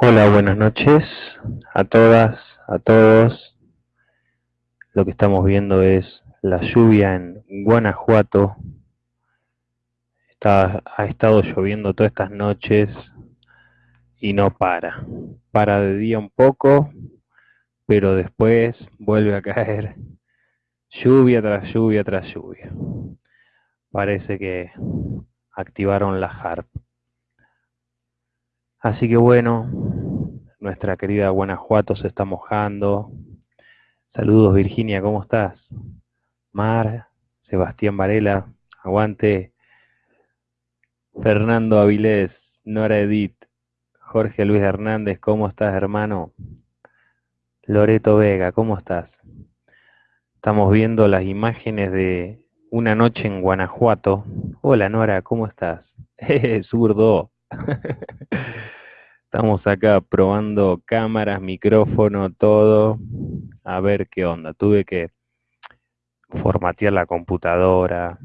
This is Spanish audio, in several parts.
Hola, buenas noches a todas, a todos. Lo que estamos viendo es la lluvia en Guanajuato. Ha estado lloviendo todas estas noches y no para. Para de día un poco, pero después vuelve a caer lluvia tras lluvia tras lluvia. Parece que activaron la HARP. Así que bueno, nuestra querida Guanajuato se está mojando. Saludos Virginia, ¿cómo estás? Mar, Sebastián Varela, aguante. Fernando Avilés, Nora Edith, Jorge Luis Hernández, ¿cómo estás hermano? Loreto Vega, ¿cómo estás? Estamos viendo las imágenes de una noche en Guanajuato. Hola Nora, ¿cómo estás? Zurdo. Estamos acá probando cámaras, micrófono, todo. A ver qué onda. Tuve que formatear la computadora.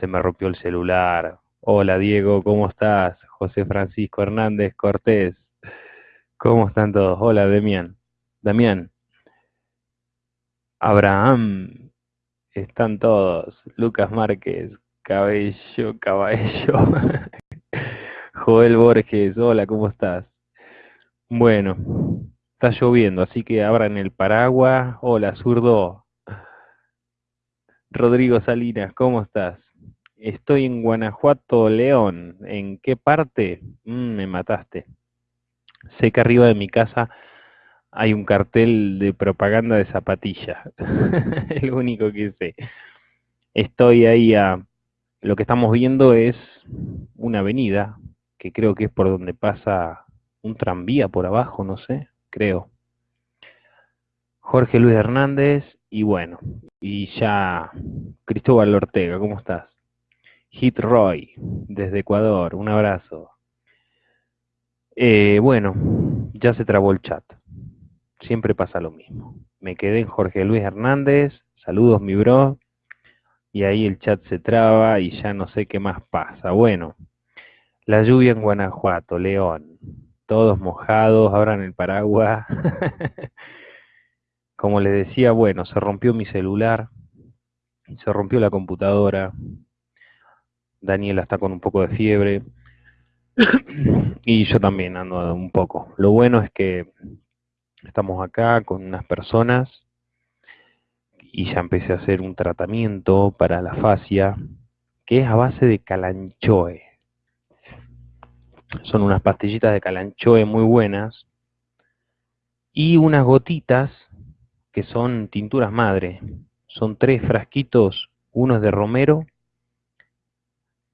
Se me rompió el celular. Hola Diego, ¿cómo estás? José Francisco Hernández Cortés. ¿Cómo están todos? Hola Demián. Damián. Abraham. Están todos. Lucas Márquez. Cabello, caballo. Joel Borges. Hola, ¿cómo estás? Bueno, está lloviendo, así que abran el paraguas. Hola, zurdo. Rodrigo Salinas, ¿cómo estás? Estoy en Guanajuato, León. ¿En qué parte? Mm, me mataste. Sé que arriba de mi casa hay un cartel de propaganda de zapatillas. el único que sé. Estoy ahí a... Lo que estamos viendo es una avenida, que creo que es por donde pasa un tranvía por abajo, no sé, creo. Jorge Luis Hernández y bueno, y ya Cristóbal Ortega, ¿cómo estás? Hit Roy, desde Ecuador, un abrazo. Eh, bueno, ya se trabó el chat. Siempre pasa lo mismo. Me quedé en Jorge Luis Hernández, saludos mi bro, y ahí el chat se traba y ya no sé qué más pasa. Bueno, la lluvia en Guanajuato, León, todos mojados, abran el paraguas. Como les decía, bueno, se rompió mi celular, se rompió la computadora, Daniela está con un poco de fiebre y yo también ando un poco. Lo bueno es que estamos acá con unas personas y ya empecé a hacer un tratamiento para la fascia que es a base de calanchoe. Son unas pastillitas de calanchoe muy buenas. Y unas gotitas que son tinturas madre. Son tres frasquitos, uno es de romero,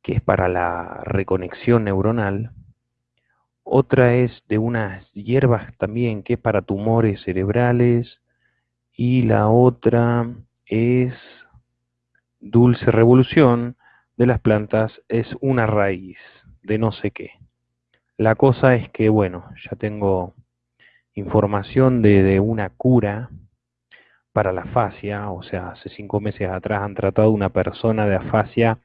que es para la reconexión neuronal. Otra es de unas hierbas también, que es para tumores cerebrales. Y la otra es dulce revolución de las plantas, es una raíz de no sé qué. La cosa es que, bueno, ya tengo información de, una cura para la afasia, o sea, hace cinco meses atrás han tratado una persona de afasia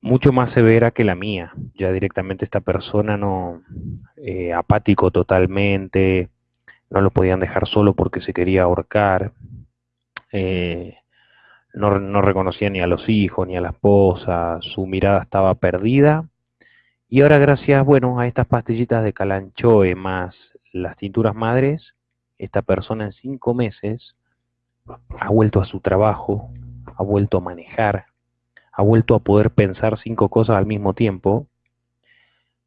mucho más severa que la mía. Ya directamente esta persona no, eh, apático totalmente, no lo podían dejar solo porque se quería ahorcar, eh, no, no reconocía ni a los hijos ni a la esposa, su mirada estaba perdida y ahora gracias, bueno, a estas pastillitas de calanchoe más las tinturas madres, esta persona en cinco meses ha vuelto a su trabajo, ha vuelto a manejar, ha vuelto a poder pensar cinco cosas al mismo tiempo.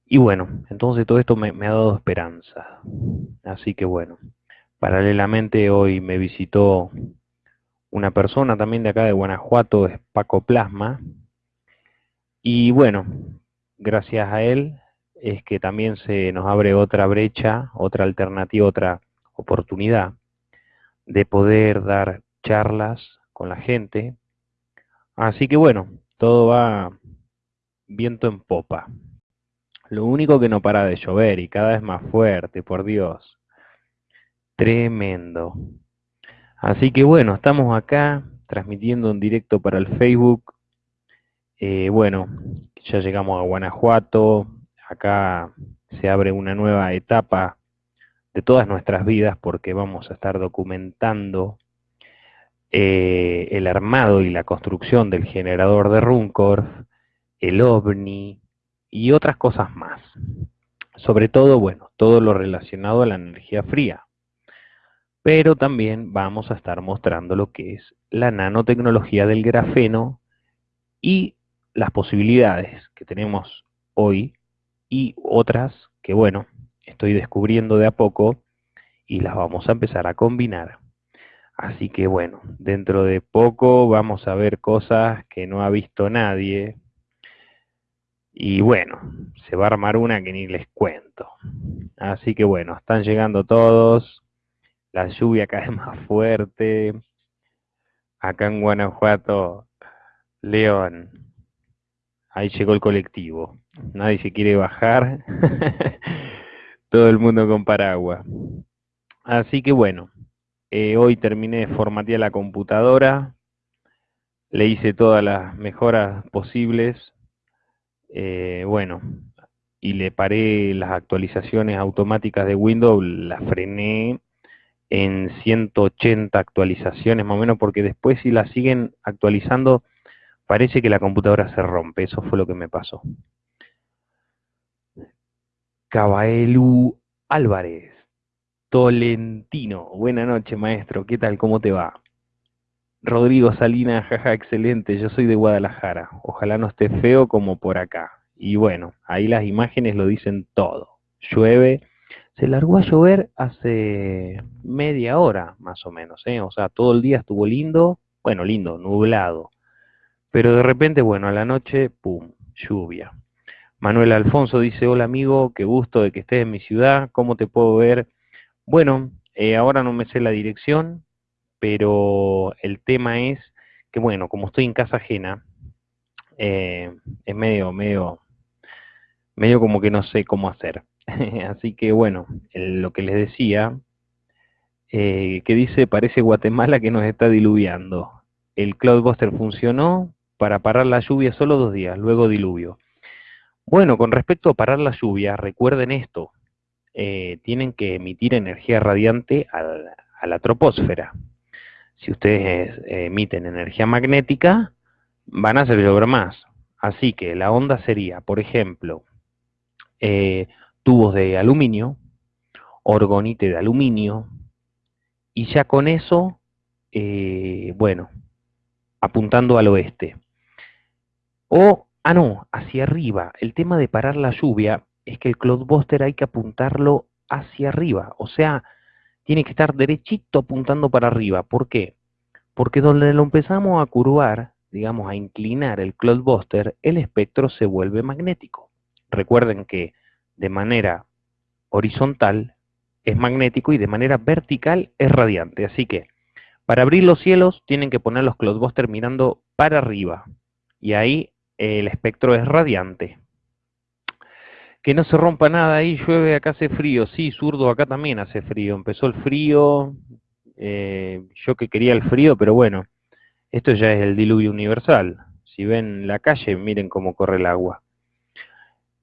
Y bueno, entonces todo esto me, me ha dado esperanza. Así que bueno, paralelamente hoy me visitó una persona también de acá de Guanajuato, es Paco Plasma. Y bueno, gracias a él es que también se nos abre otra brecha, otra alternativa, otra oportunidad de poder dar charlas con la gente. Así que bueno, todo va viento en popa. Lo único que no para de llover y cada vez más fuerte, por Dios. Tremendo. Así que bueno, estamos acá transmitiendo en directo para el Facebook. Eh, bueno, ya llegamos a Guanajuato, acá se abre una nueva etapa de todas nuestras vidas porque vamos a estar documentando eh, el armado y la construcción del generador de Runcorf, el OVNI y otras cosas más. Sobre todo, bueno, todo lo relacionado a la energía fría. Pero también vamos a estar mostrando lo que es la nanotecnología del grafeno y las posibilidades que tenemos hoy y otras que, bueno, estoy descubriendo de a poco y las vamos a empezar a combinar. Así que bueno, dentro de poco vamos a ver cosas que no ha visto nadie. Y bueno, se va a armar una que ni les cuento. Así que bueno, están llegando todos. La lluvia cae más fuerte. Acá en Guanajuato, León. Ahí llegó el colectivo. Nadie se quiere bajar. todo el mundo con paraguas. Así que bueno, eh, hoy terminé de formatear la computadora, le hice todas las mejoras posibles, eh, bueno, y le paré las actualizaciones automáticas de Windows, las frené en 180 actualizaciones más o menos, porque después si las siguen actualizando, parece que la computadora se rompe, eso fue lo que me pasó. Cabaelu Álvarez. Tolentino. Buenas noches, maestro. ¿Qué tal? ¿Cómo te va? Rodrigo Salinas, jaja, excelente. Yo soy de Guadalajara. Ojalá no esté feo como por acá. Y bueno, ahí las imágenes lo dicen todo. Llueve. Se largó a llover hace media hora, más o menos. ¿eh? O sea, todo el día estuvo lindo. Bueno, lindo, nublado. Pero de repente, bueno, a la noche, ¡pum! Lluvia. Manuel Alfonso dice, hola amigo, qué gusto de que estés en mi ciudad, ¿cómo te puedo ver? Bueno, eh, ahora no me sé la dirección, pero el tema es que, bueno, como estoy en casa ajena, eh, es medio, medio, medio como que no sé cómo hacer. Así que, bueno, lo que les decía, eh, que dice, parece Guatemala que nos está diluviando. El Cloudbuster funcionó para parar la lluvia solo dos días, luego diluvio. Bueno, con respecto a parar la lluvia, recuerden esto, eh, tienen que emitir energía radiante a la, troposfera. Si ustedes eh, emiten energía magnética, van a hacer llover más. Así que la onda sería, por ejemplo, eh, tubos de aluminio, orgonite de aluminio, y ya con eso, bueno, apuntando al oeste. O Ah, no, hacia arriba. El tema de parar la lluvia es que el Cloudbuster hay que apuntarlo hacia arriba. O sea, tiene que estar derechito apuntando para arriba. ¿Por qué? Porque donde lo empezamos a curvar, digamos, a inclinar el Cloudbuster, el espectro se vuelve magnético. Recuerden que de manera horizontal es magnético y de manera vertical es radiante. Así que para abrir los cielos tienen que poner los Cloudbuster mirando para arriba. Y ahí el espectro es radiante. Que no se rompa nada ahí, llueve, acá hace frío. Sí, zurdo, acá también hace frío. Empezó el frío, eh, yo que quería el frío, pero bueno, esto ya es el diluvio universal. Si ven la calle, miren cómo corre el agua.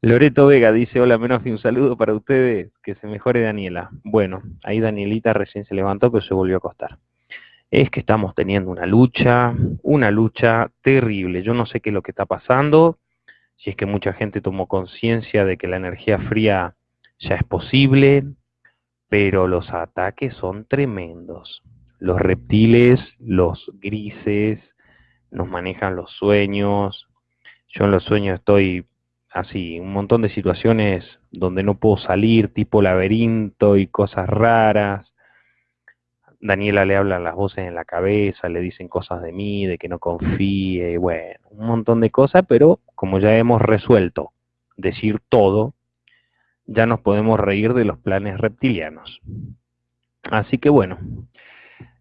Loreto Vega dice, hola Menofi, un saludo para ustedes, que se mejore Daniela. Bueno, ahí Danielita recién se levantó, pero se volvió a acostar es que estamos teniendo una lucha, una lucha terrible. Yo no sé qué es lo que está pasando, si es que mucha gente tomó conciencia de que la energía fría ya es posible, pero los ataques son tremendos. Los reptiles, los grises, nos manejan los sueños. Yo en los sueños estoy así, un montón de situaciones donde no puedo salir, tipo laberinto y cosas raras. Daniela le hablan las voces en la cabeza, le dicen cosas de mí, de que no confíe, bueno, un montón de cosas, pero como ya hemos resuelto decir todo, ya nos podemos reír de los planes reptilianos. Así que bueno,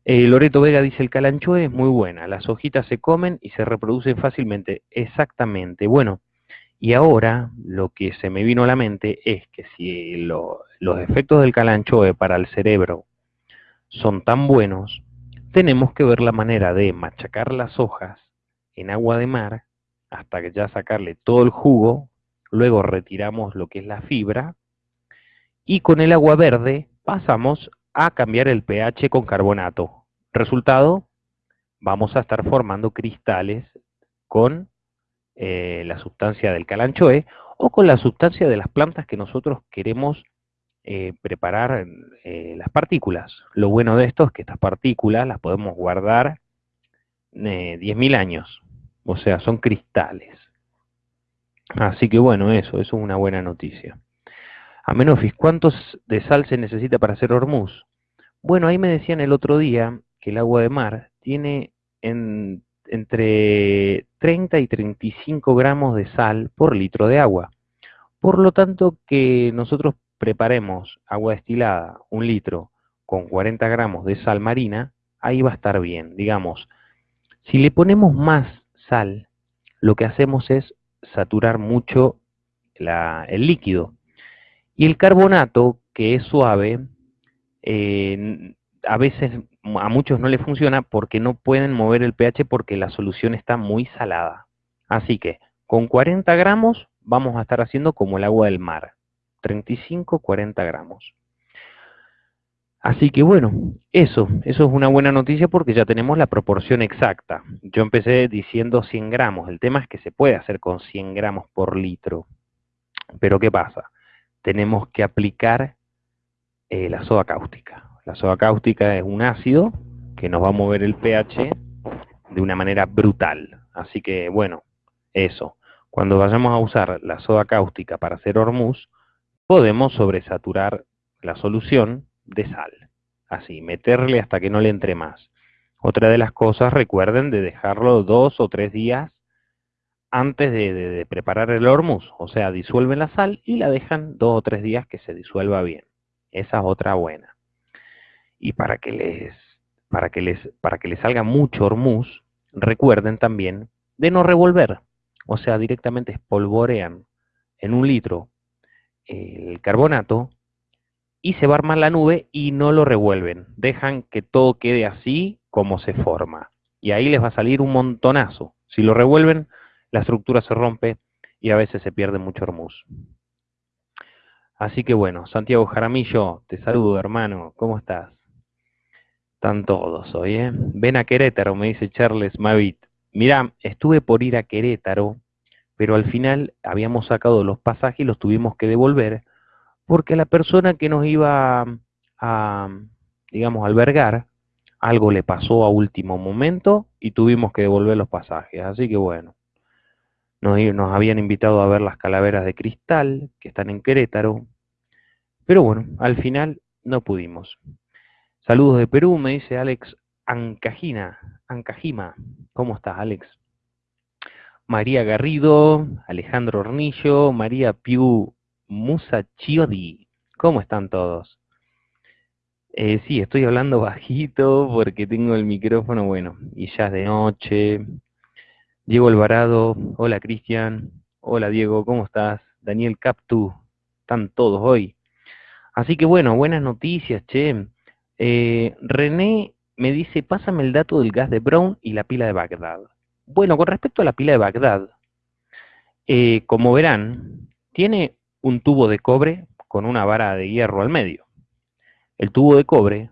eh, Loreto Vega dice, el calancho es muy buena, las hojitas se comen y se reproducen fácilmente. Exactamente, bueno, y ahora lo que se me vino a la mente es que si los efectos del calanchoe para el cerebro son tan buenos, tenemos que ver la manera de machacar las hojas en agua de mar hasta que ya sacarle todo el jugo, luego retiramos lo que es la fibra y con el agua verde pasamos a cambiar el pH con carbonato. Resultado, vamos a estar formando cristales con eh, la sustancia del calanchoe o con la sustancia de las plantas que nosotros queremos eh, preparar eh, las partículas. Lo bueno de esto es que estas partículas las podemos guardar 10.000 años, o sea, son cristales. Así que bueno, eso, eso es una buena noticia. Amenofis, ¿cuántos de sal se necesita para hacer hormuz? Bueno, ahí me decían el otro día que el agua de mar tiene entre 30 y 35 gramos de sal por litro de agua. Por lo tanto, que nosotros preparemos agua destilada, un litro, con 40 gramos de sal marina, ahí va a estar bien. Digamos, si le ponemos más sal, lo que hacemos es saturar mucho el líquido. Y el carbonato, que es suave, eh, a veces a muchos no le funciona porque no pueden mover el pH porque la solución está muy salada. Así que con 40 gramos vamos a estar haciendo como el agua del mar, 35-40 gramos. Así que bueno, eso, eso es una buena noticia porque ya tenemos la proporción exacta. Yo empecé diciendo 100 gramos, el tema es que se puede hacer con 100 gramos por litro. Pero ¿qué pasa? Tenemos que aplicar eh, la soda cáustica. La soda cáustica es un ácido que nos va a mover el pH de una manera brutal. Así que bueno, eso. Cuando vayamos a usar la soda cáustica para hacer hormuz, podemos sobresaturar la solución de sal. Así, meterle hasta que no le entre más. Otra de las cosas, recuerden de dejarlo dos o tres días antes de, preparar el hormuz. O sea, disuelven la sal y la dejan dos o tres días que se disuelva bien. Esa es otra buena. Y para que les, para que les, para que les salga mucho hormuz, recuerden también de no revolver. O sea, directamente espolvorean en un litro el carbonato y se va a armar la nube y no lo revuelven. Dejan que todo quede así como se forma. Y ahí les va a salir un montonazo. Si lo revuelven, la estructura se rompe y a veces se pierde mucho hormuz. Así que bueno, Santiago Jaramillo, te saludo hermano, ¿cómo estás? Están todos hoy, ¿eh? Ven a Querétaro, me dice Charles Mavit. Mira, estuve por ir a Querétaro, pero al final habíamos sacado los pasajes y los tuvimos que devolver porque la persona que nos iba a, digamos, albergar, algo le pasó a último momento y tuvimos que devolver los pasajes. Así que bueno, nos, habían invitado a ver las calaveras de cristal que están en Querétaro, pero bueno, al final no pudimos. Saludos de Perú, me dice Alex Ancajina, Ancajima. ¿Cómo estás, Alex? María Garrido, Alejandro Hornillo, María Piu Musa Chiodi. ¿Cómo están todos? Eh, sí, estoy hablando bajito porque tengo el micrófono, bueno, y ya es de noche. Diego Alvarado, hola Cristian, hola Diego, ¿cómo estás? Daniel Captu, están todos hoy. Así que bueno, buenas noticias, che. Eh, René me dice, pásame el dato del gas de Brown y la pila de Bagdad. Bueno, con respecto a la pila de Bagdad, eh, como verán, tiene un tubo de cobre con una vara de hierro al medio. El tubo de cobre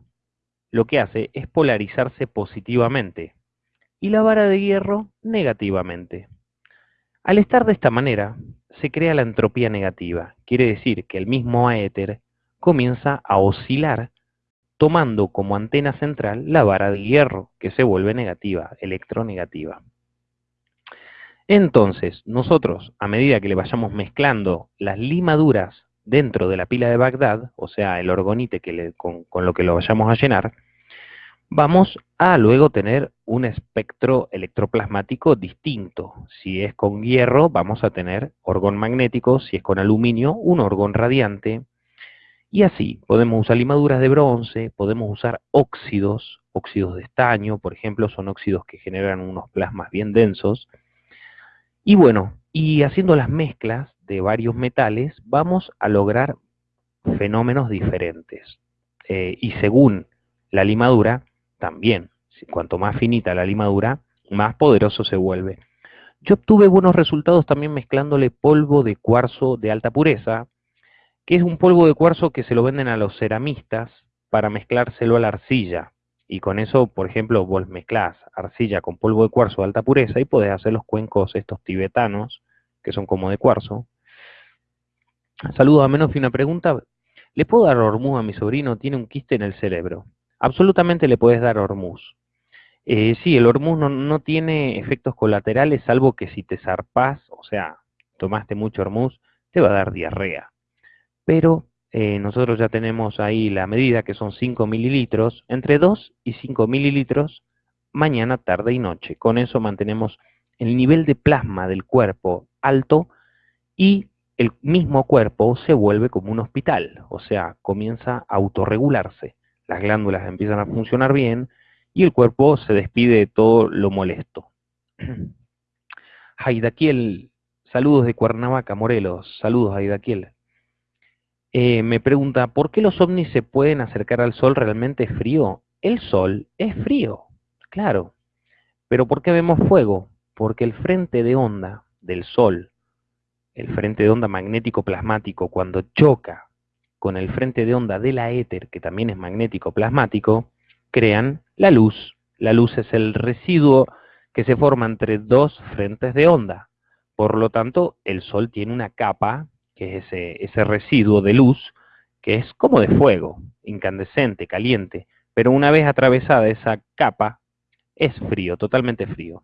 lo que hace es polarizarse positivamente y la vara de hierro negativamente. Al estar de esta manera, se crea la entropía negativa. Quiere decir que el mismo éter comienza a oscilar tomando como antena central la vara de hierro, que se vuelve negativa, electronegativa. Entonces, nosotros, a medida que le vayamos mezclando las limaduras dentro de la pila de Bagdad, o sea, el orgonite que con, lo que lo vayamos a llenar, vamos a luego tener un espectro electroplasmático distinto. Si es con hierro, vamos a tener orgón magnético, si es con aluminio, un orgón radiante, y así, podemos usar limaduras de bronce, podemos usar óxidos, óxidos de estaño, por ejemplo, son óxidos que generan unos plasmas bien densos, y bueno, y haciendo las mezclas de varios metales, vamos a lograr fenómenos diferentes. Eh, y según la limadura, también, cuanto más finita la limadura, más poderoso se vuelve. Yo obtuve buenos resultados también mezclándole polvo de cuarzo de alta pureza que es un polvo de cuarzo que se lo venden a los ceramistas para mezclárselo a la arcilla. Y con eso, por ejemplo, vos mezclás arcilla con polvo de cuarzo de alta pureza y podés hacer los cuencos estos tibetanos, que son como de cuarzo. Saludos a menos una pregunta. ¿Le puedo dar hormuz a mi sobrino? Tiene un quiste en el cerebro. Absolutamente le puedes dar hormuz. Eh, sí, el hormuz no, tiene efectos colaterales, salvo que si te zarpás, o sea, tomaste mucho hormuz, te va a dar diarrea. Pero eh, nosotros ya tenemos ahí la medida que son 5 mililitros, entre 2 y 5 mililitros mañana, tarde y noche. Con eso mantenemos el nivel de plasma del cuerpo alto y el mismo cuerpo se vuelve como un hospital, o sea, comienza a autorregularse. Las glándulas empiezan a funcionar bien y el cuerpo se despide de todo lo molesto. Haidaquiel, saludos de Cuernavaca, Morelos, saludos Haidaquiel. Eh, me pregunta, ¿por qué los ovnis se pueden acercar al sol realmente frío? El sol es frío, claro. Pero ¿por qué vemos fuego? Porque el frente de onda del sol, el frente de onda magnético plasmático, cuando choca con el frente de onda de la éter, que también es magnético plasmático, crean la luz. La luz es el residuo que se forma entre dos frentes de onda. Por lo tanto, el Sol tiene una capa, que es ese, ese residuo de luz, que es como de fuego, incandescente, caliente, pero una vez atravesada esa capa, es frío, totalmente frío.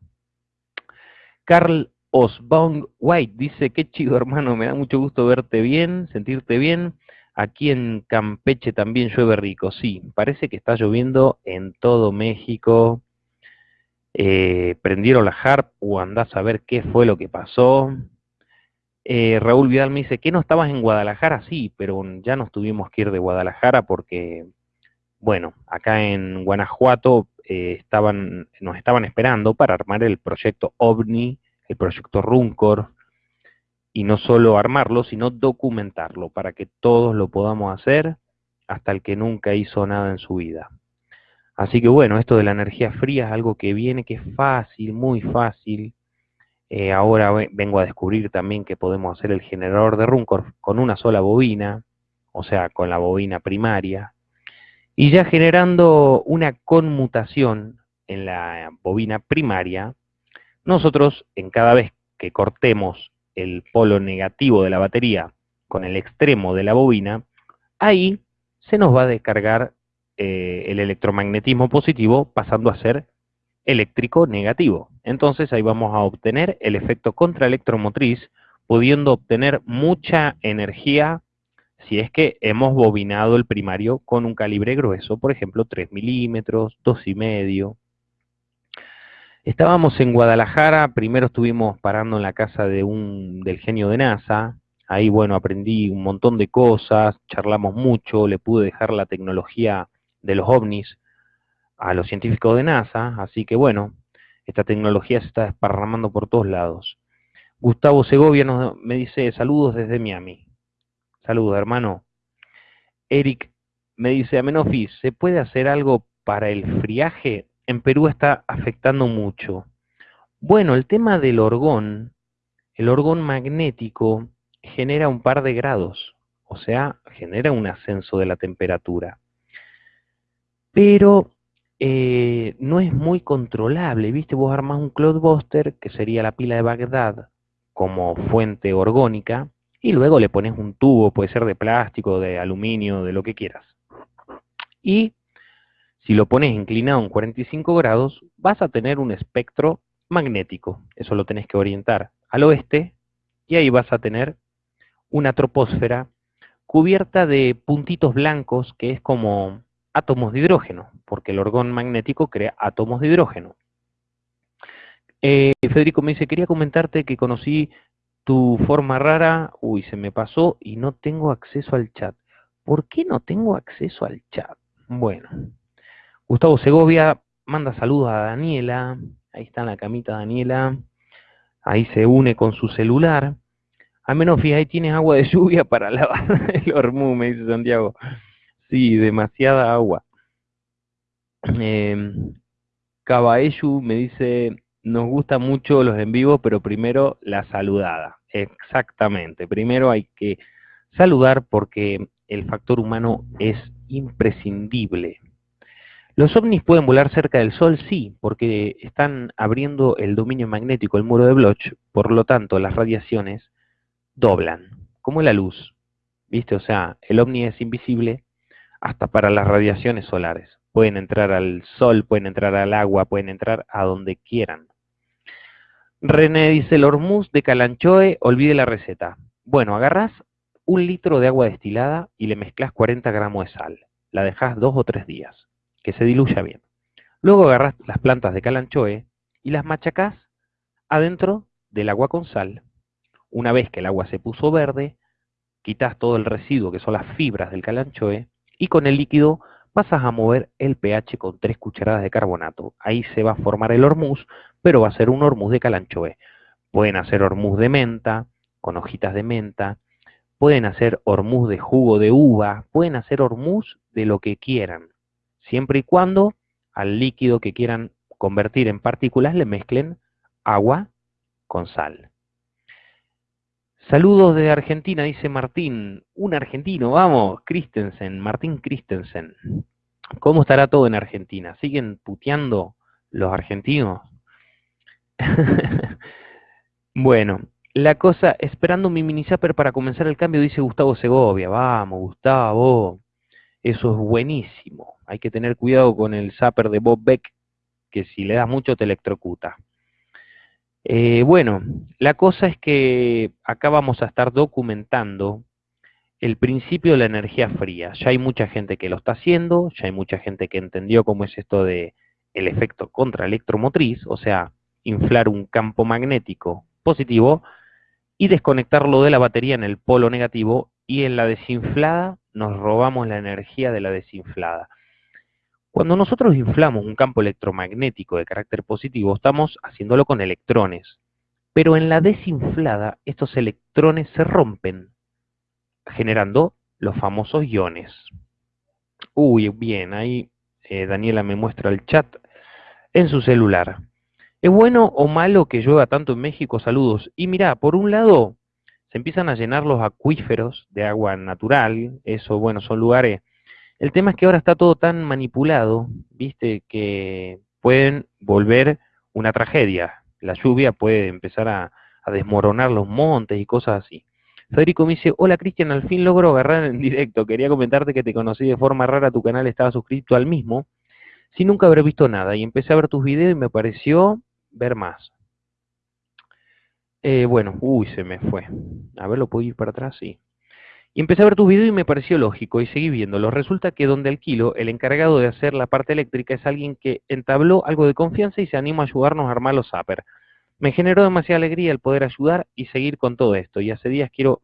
Carl Osbong White dice, qué chido hermano, me da mucho gusto verte bien, sentirte bien. Aquí en Campeche también llueve rico, sí, parece que está lloviendo en todo México. Eh, prendieron la harp o andás a ver qué fue lo que pasó. Eh, Raúl Vidal me dice, ¿qué no estabas en Guadalajara? Sí, pero ya nos tuvimos que ir de Guadalajara porque, bueno, acá en Guanajuato eh, estaban, nos estaban esperando para armar el proyecto OVNI, el proyecto Runcor, y no solo armarlo, sino documentarlo para que todos lo podamos hacer hasta el que nunca hizo nada en su vida. Así que bueno, esto de la energía fría es algo que viene, que es fácil, muy fácil. Eh, ahora vengo a descubrir también que podemos hacer el generador de Runcor con una sola bobina, o sea, con la bobina primaria, y ya generando una conmutación en la bobina primaria, nosotros en cada vez que cortemos el polo negativo de la batería con el extremo de la bobina, ahí se nos va a descargar eh, el electromagnetismo positivo pasando a ser eléctrico negativo. Entonces ahí vamos a obtener el efecto contraelectromotriz, pudiendo obtener mucha energía si es que hemos bobinado el primario con un calibre grueso, por ejemplo 3 milímetros, 2,5 Estábamos en Guadalajara, primero estuvimos parando en la casa de un, del genio de NASA, ahí bueno, aprendí un montón de cosas, charlamos mucho, le pude dejar la tecnología de los ovnis a los científicos de NASA, así que bueno, esta tecnología se está desparramando por todos lados. Gustavo Segovia nos, me dice saludos desde Miami. Saludos, hermano. Eric me dice, Amenofis, ¿se puede hacer algo para el friaje? en Perú está afectando mucho. Bueno, el tema del orgón, el orgón magnético genera un par de grados, o sea, genera un ascenso de la temperatura. Pero eh, no es muy controlable, ¿viste? Vos armás un Cloudbuster, que sería la pila de Bagdad, como fuente orgónica, y luego le pones un tubo, puede ser de plástico, de aluminio, de lo que quieras. Y si lo pones inclinado en 45 grados, vas a tener un espectro magnético. Eso lo tenés que orientar al oeste y ahí vas a tener una troposfera cubierta de puntitos blancos que es como átomos de hidrógeno, porque el orgón magnético crea átomos de hidrógeno. Eh, Federico me dice, quería comentarte que conocí tu forma rara, uy, se me pasó y no tengo acceso al chat. ¿Por qué no tengo acceso al chat? Bueno, Gustavo Segovia manda saludos a Daniela, ahí está en la camita Daniela, ahí se une con su celular. A menos ahí tienes agua de lluvia para lavar el hormú, me dice Santiago. Sí, demasiada agua. Eh, me dice, nos gustan mucho los en vivo, pero primero la saludada. Exactamente, primero hay que saludar porque el factor humano es imprescindible. ¿Los ovnis pueden volar cerca del Sol? Sí, porque están abriendo el dominio magnético, el muro de Bloch, por lo tanto las radiaciones doblan, como la luz. ¿Viste? O sea, el ovni es invisible hasta para las radiaciones solares. Pueden entrar al sol, pueden entrar al agua, pueden entrar a donde quieran. René dice, el hormuz de Calanchoe, olvide la receta. Bueno, agarras un litro de agua destilada y le mezclas 40 gramos de sal. La dejas dos o tres días, que se diluya bien. Luego agarras las plantas de Calanchoe y las machacás adentro del agua con sal. Una vez que el agua se puso verde, quitas todo el residuo que son las fibras del calanchoe y con el líquido pasas a mover el pH con tres cucharadas de carbonato. Ahí se va a formar el hormuz, pero va a ser un hormuz de calanchoe. Pueden hacer hormuz de menta, con hojitas de menta, pueden hacer hormuz de jugo de uva, pueden hacer hormuz de lo que quieran, siempre y cuando al líquido que quieran convertir en partículas le mezclen agua con sal. Saludos de Argentina, dice Martín. Un argentino, vamos, Christensen, Martín Christensen. ¿Cómo estará todo en Argentina? ¿Siguen puteando los argentinos? bueno, la cosa, esperando mi mini zapper para comenzar el cambio, dice Gustavo Segovia. Vamos, Gustavo. Eso es buenísimo. Hay que tener cuidado con el zapper de Bob Beck, que si le das mucho te electrocuta. Eh, bueno, la cosa es que acá vamos a estar documentando el principio de la energía fría. Ya hay mucha gente que lo está haciendo, ya hay mucha gente que entendió cómo es esto de el efecto contraelectromotriz, o sea, inflar un campo magnético positivo y desconectarlo de la batería en el polo negativo y en la desinflada nos robamos la energía de la desinflada. Cuando nosotros inflamos un campo electromagnético de carácter positivo, estamos haciéndolo con electrones. Pero en la desinflada, estos electrones se rompen, generando los famosos iones. Uy, bien, ahí eh, Daniela me muestra el chat en su celular. ¿Es bueno o malo que llueva tanto en México? Saludos. Y mira, por un lado, se empiezan a llenar los acuíferos de agua natural. Eso, bueno, son lugares el tema es que ahora está todo tan manipulado, viste, que pueden volver una tragedia. La lluvia puede empezar a, desmoronar los montes y cosas así. Federico me dice, hola Cristian, al fin logro agarrar en directo. Quería comentarte que te conocí de forma rara, tu canal estaba suscrito al mismo, sin nunca haber visto nada. Y empecé a ver tus videos y me pareció ver más. Eh, bueno, uy, se me fue. A ver, ¿lo puedo ir para atrás? Sí. Y empecé a ver tus videos y me pareció lógico y seguí viéndolo. Resulta que donde alquilo, el encargado de hacer la parte eléctrica es alguien que entabló algo de confianza y se animó a ayudarnos a armar los zapper. Me generó demasiada alegría el poder ayudar y seguir con todo esto. Y hace días quiero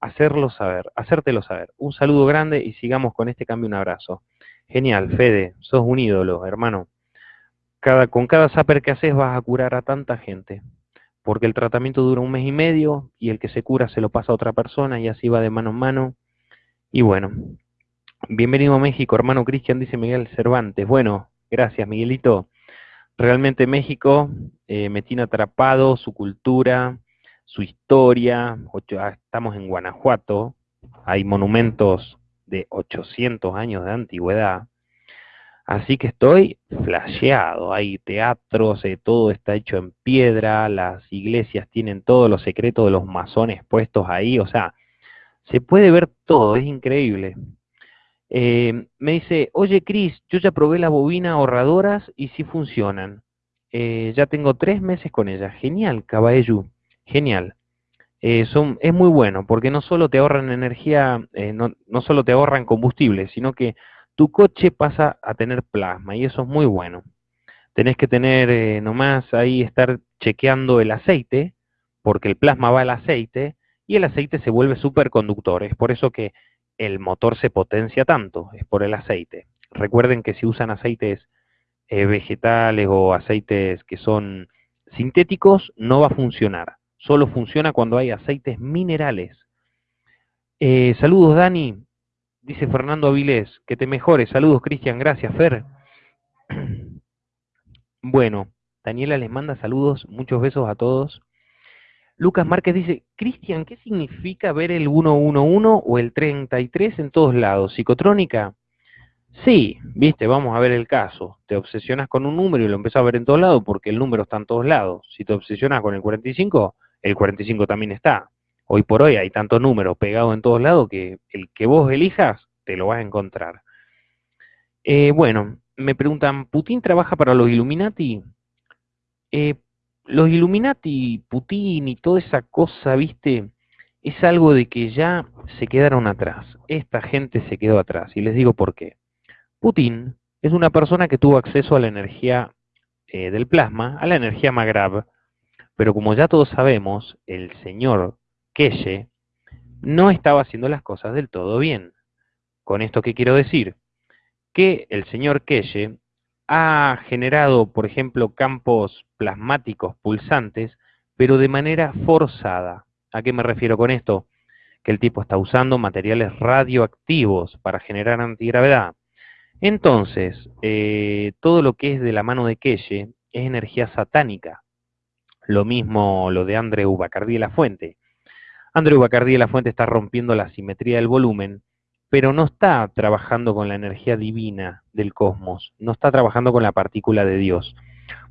hacerlo saber, hacértelo saber. Un saludo grande y sigamos con este cambio. Un abrazo. Genial, Fede, sos un ídolo, hermano. Con cada zapper que haces vas a curar a tanta gente porque el tratamiento dura un mes y medio y el que se cura se lo pasa a otra persona y así va de mano en mano. Y bueno, bienvenido a México, hermano Cristian, dice Miguel Cervantes. Bueno, gracias Miguelito. Realmente México eh, me tiene atrapado, su cultura, su historia. Ah, estamos en Guanajuato, hay monumentos de 800 años de antigüedad Así que estoy flasheado, hay teatros, eh, todo está hecho en piedra, las iglesias tienen todos los secretos de los masones puestos ahí, o sea, se puede ver todo, es increíble. Eh, me dice, oye Cris, yo ya probé las bobinas ahorradoras y sí funcionan. Eh, ya tengo tres meses con ellas. Genial, Caballú, genial. son, es muy bueno porque no solo te ahorran energía, no, no solo te ahorran combustible, sino que tu coche pasa a tener plasma y eso es muy bueno. Tenés que tener eh, nomás ahí estar chequeando el aceite, porque el plasma va al aceite y el aceite se vuelve superconductor. Es por eso que el motor se potencia tanto, es por el aceite. Recuerden que si usan aceites eh, vegetales o aceites que son sintéticos, no va a funcionar. Solo funciona cuando hay aceites minerales. Eh, saludos, Dani. Dice Fernando Avilés, que te mejores. Saludos, Cristian. Gracias, Fer. Bueno, Daniela les manda saludos, muchos besos a todos. Lucas Márquez dice, Cristian, ¿qué significa ver el 111 o el 33 en todos lados? ¿Psicotrónica? Sí, viste, vamos a ver el caso. Te obsesionas con un número y lo empezás a ver en todos lados porque el número está en todos lados. Si te obsesionas con el 45, el 45 también está. Hoy por hoy hay tantos números pegados en todos lados que el que vos elijas te lo vas a encontrar. Eh, bueno, me preguntan, ¿Putin trabaja para los Illuminati? Eh, los Illuminati, Putin y toda esa cosa, viste, es algo de que ya se quedaron atrás. Esta gente se quedó atrás y les digo por qué. Putin es una persona que tuvo acceso a la energía eh, del plasma, a la energía Magrav, pero como ya todos sabemos, el señor Keshe no estaba haciendo las cosas del todo bien. Con esto, ¿qué quiero decir? Que el señor Keshe ha generado, por ejemplo, campos plasmáticos pulsantes, pero de manera forzada. ¿A qué me refiero con esto? Que el tipo está usando materiales radioactivos para generar antigravedad. Entonces, eh, todo lo que es de la mano de Keshe es energía satánica. Lo mismo lo de Andreu Bacardí de la Fuente. Andreu Bacardí de la Fuente está rompiendo la simetría del volumen, pero no está trabajando con la energía divina del cosmos, no está trabajando con la partícula de Dios.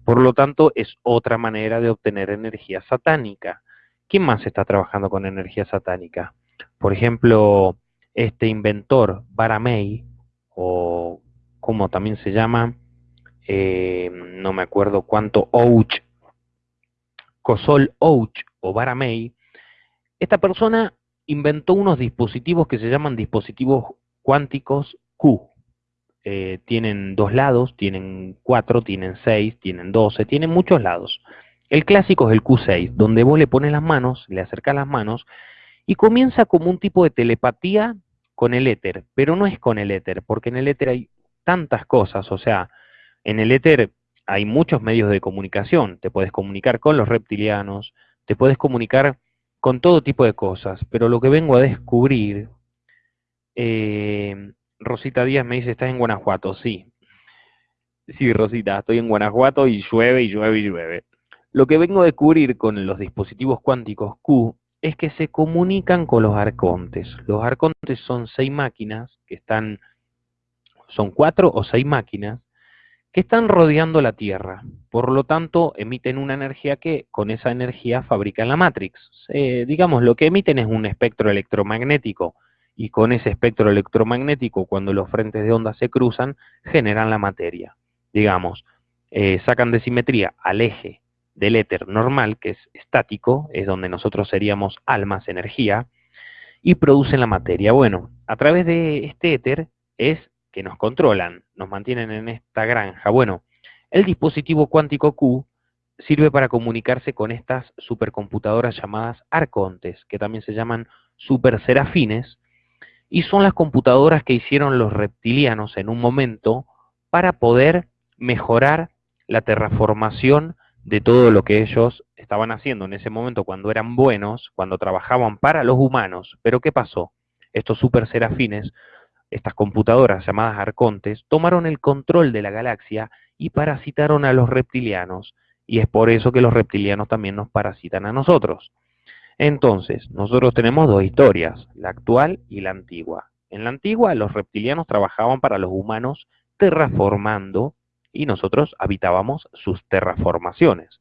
Por lo tanto, es otra manera de obtener energía satánica. ¿Quién más está trabajando con energía satánica? Por ejemplo, este inventor, Baramei, o como también se llama, eh, no me acuerdo cuánto, Ouch, Cosol Ouch o Baramei, esta persona inventó unos dispositivos que se llaman dispositivos cuánticos Q. Eh, tienen dos lados, tienen cuatro, tienen seis, tienen doce, tienen muchos lados. El clásico es el Q6, donde vos le pones las manos, le acercas las manos y comienza como un tipo de telepatía con el éter, pero no es con el éter, porque en el éter hay tantas cosas, o sea, en el éter hay muchos medios de comunicación, te puedes comunicar con los reptilianos, te puedes comunicar con todo tipo de cosas, pero lo que vengo a descubrir, eh, Rosita Díaz me dice, ¿estás en Guanajuato? Sí. Sí, Rosita, estoy en Guanajuato y llueve y llueve y llueve. Lo que vengo a descubrir con los dispositivos cuánticos Q es que se comunican con los arcontes. Los arcontes son seis máquinas que están, son cuatro o seis máquinas que están rodeando la Tierra. Por lo tanto, emiten una energía que con esa energía fabrican la Matrix. Eh, digamos, lo que emiten es un espectro electromagnético y con ese espectro electromagnético, cuando los frentes de onda se cruzan, generan la materia. Digamos, eh, sacan de simetría al eje del éter normal, que es estático, es donde nosotros seríamos almas, energía, y producen la materia. Bueno, a través de este éter es que nos controlan, nos mantienen en esta granja. Bueno, el dispositivo cuántico Q sirve para comunicarse con estas supercomputadoras llamadas arcontes, que también se llaman superserafines, y son las computadoras que hicieron los reptilianos en un momento para poder mejorar la terraformación de todo lo que ellos estaban haciendo en ese momento cuando eran buenos, cuando trabajaban para los humanos. Pero ¿qué pasó? Estos super serafines estas computadoras llamadas arcontes tomaron el control de la galaxia y parasitaron a los reptilianos, y es por eso que los reptilianos también nos parasitan a nosotros. Entonces, nosotros tenemos dos historias, la actual y la antigua. En la antigua, los reptilianos trabajaban para los humanos terraformando y nosotros habitábamos sus terraformaciones.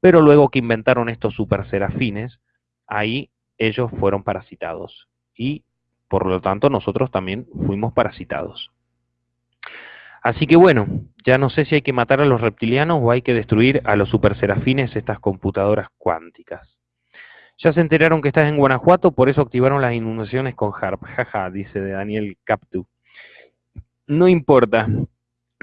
Pero luego que inventaron estos super serafines, ahí ellos fueron parasitados y por lo tanto, nosotros también fuimos parasitados. Así que bueno, ya no sé si hay que matar a los reptilianos o hay que destruir a los superserafines, estas computadoras cuánticas. Ya se enteraron que estás en Guanajuato, por eso activaron las inundaciones con HARP. Jaja, dice Daniel Captu. No importa,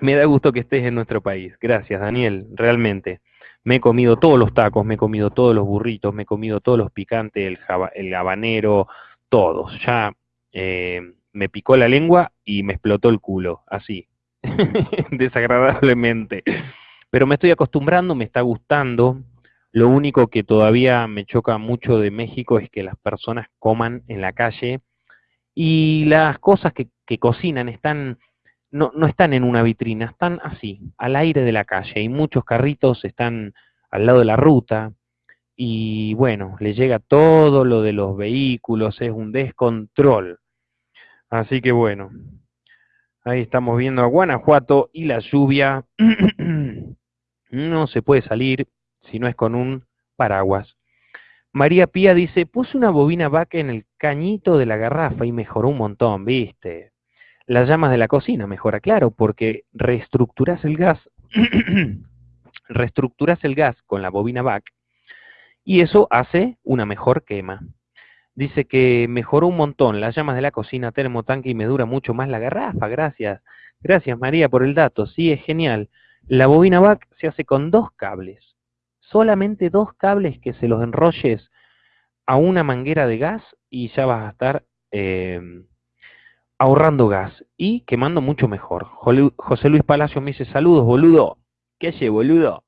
me da gusto que estés en nuestro país. Gracias, Daniel, realmente. Me he comido todos los tacos, me he comido todos los burritos, me he comido todos los picantes, el, el habanero, todos. Ya eh, me picó la lengua y me explotó el culo, así, desagradablemente. Pero me estoy acostumbrando, me está gustando. Lo único que todavía me choca mucho de México es que las personas coman en la calle y las cosas que, cocinan están no, no, están en una vitrina, están así, al aire de la calle. Y muchos carritos están al lado de la ruta y bueno, le llega todo lo de los vehículos, es un descontrol. Así que bueno, ahí estamos viendo a Guanajuato y la lluvia no se puede salir si no es con un paraguas. María Pía dice, puse una bobina vaca en el cañito de la garrafa y mejoró un montón, ¿viste? Las llamas de la cocina mejora, claro, porque reestructuras el gas, reestructuras el gas con la bobina VAC y eso hace una mejor quema. Dice que mejoró un montón las llamas de la cocina, termotanque y me dura mucho más la garrafa, gracias. Gracias María por el dato, sí, es genial. La bobina VAC se hace con dos cables solamente dos cables que se los enrolles a una manguera de gas y ya vas a estar eh, ahorrando gas y quemando mucho mejor. José Luis Palacio me dice, saludos, boludo. ¿Qué hace, boludo?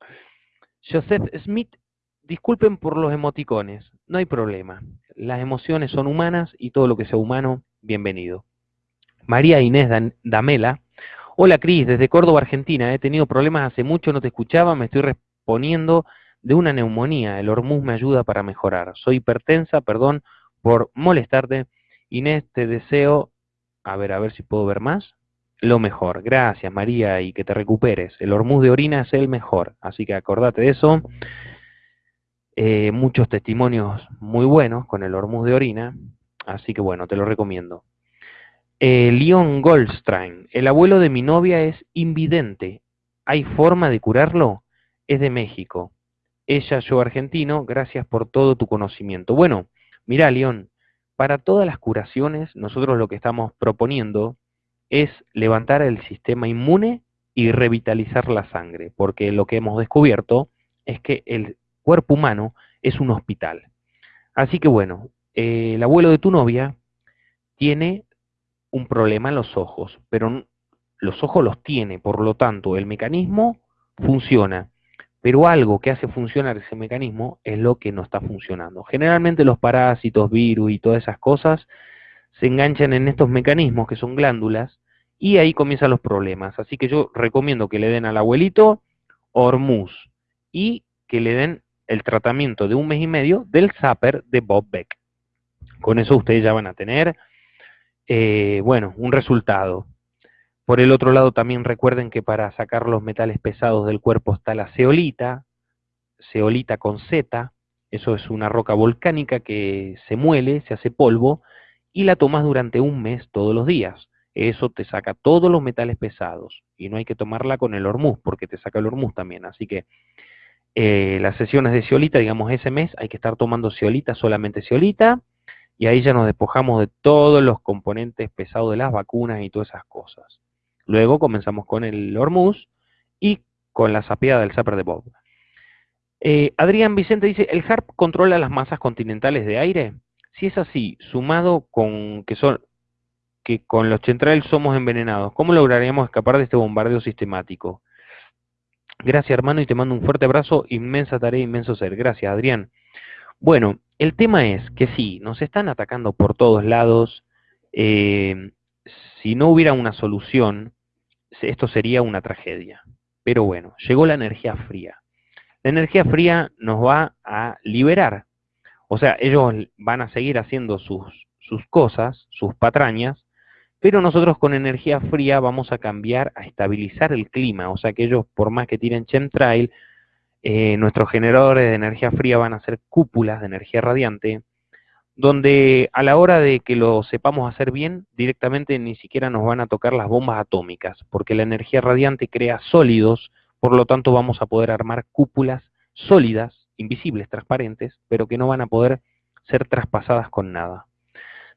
Joseph Smith, disculpen por los emoticones, no hay problema. Las emociones son humanas y todo lo que sea humano, bienvenido. María Inés Damela, hola Cris, desde Córdoba, Argentina, he tenido problemas hace mucho, no te escuchaba, me estoy respondiendo de una neumonía. El hormuz me ayuda para mejorar. Soy hipertensa, perdón por molestarte. Inés, te deseo, a ver, a ver si puedo ver más, lo mejor. Gracias, María, y que te recuperes. El hormuz de orina es el mejor, así que acordate de eso. Eh, muchos testimonios muy buenos con el hormuz de orina, así que bueno, te lo recomiendo. Eh, Leon Goldstein, el abuelo de mi novia es invidente. ¿Hay forma de curarlo? Es de México ella, yo argentino, gracias por todo tu conocimiento. Bueno, mira, León, para todas las curaciones, nosotros lo que estamos proponiendo es levantar el sistema inmune y revitalizar la sangre, porque lo que hemos descubierto es que el cuerpo humano es un hospital. Así que bueno, eh, el abuelo de tu novia tiene un problema en los ojos, pero los ojos los tiene, por lo tanto, el mecanismo funciona pero algo que hace funcionar ese mecanismo es lo que no está funcionando. Generalmente los parásitos, virus y todas esas cosas se enganchan en estos mecanismos que son glándulas y ahí comienzan los problemas. Así que yo recomiendo que le den al abuelito Hormuz y que le den el tratamiento de un mes y medio del Zapper de Bob Beck. Con eso ustedes ya van a tener, eh, bueno, un resultado. Por el otro lado, también recuerden que para sacar los metales pesados del cuerpo está la zeolita, zeolita con Z, eso es una roca volcánica que se muele, se hace polvo, y la tomas durante un mes todos los días. Eso te saca todos los metales pesados, y no hay que tomarla con el hormuz, porque te saca el hormuz también. Así que eh, las sesiones de zeolita, digamos ese mes, hay que estar tomando zeolita, solamente zeolita, y ahí ya nos despojamos de todos los componentes pesados de las vacunas y todas esas cosas. Luego comenzamos con el Hormuz y con la sapeada del Zapper de Bob. Eh, Adrián Vicente dice, ¿el HARP controla las masas continentales de aire? Si es así, sumado con que son que con los centrales somos envenenados, ¿cómo lograríamos escapar de este bombardeo sistemático? Gracias hermano y te mando un fuerte abrazo, inmensa tarea, inmenso ser. Gracias Adrián. Bueno, el tema es que sí, nos están atacando por todos lados. Eh, si no hubiera una solución, esto sería una tragedia. Pero bueno, llegó la energía fría. La energía fría nos va a liberar. O sea, ellos van a seguir haciendo sus, sus cosas, sus patrañas, pero nosotros con energía fría vamos a cambiar, a estabilizar el clima. O sea que ellos, por más que tiren chemtrail, eh, nuestros generadores de energía fría van a ser cúpulas de energía radiante, donde a la hora de que lo sepamos hacer bien, directamente ni siquiera nos van a tocar las bombas atómicas, porque la energía radiante crea sólidos, por lo tanto vamos a poder armar cúpulas sólidas, invisibles, transparentes, pero que no van a poder ser traspasadas con nada.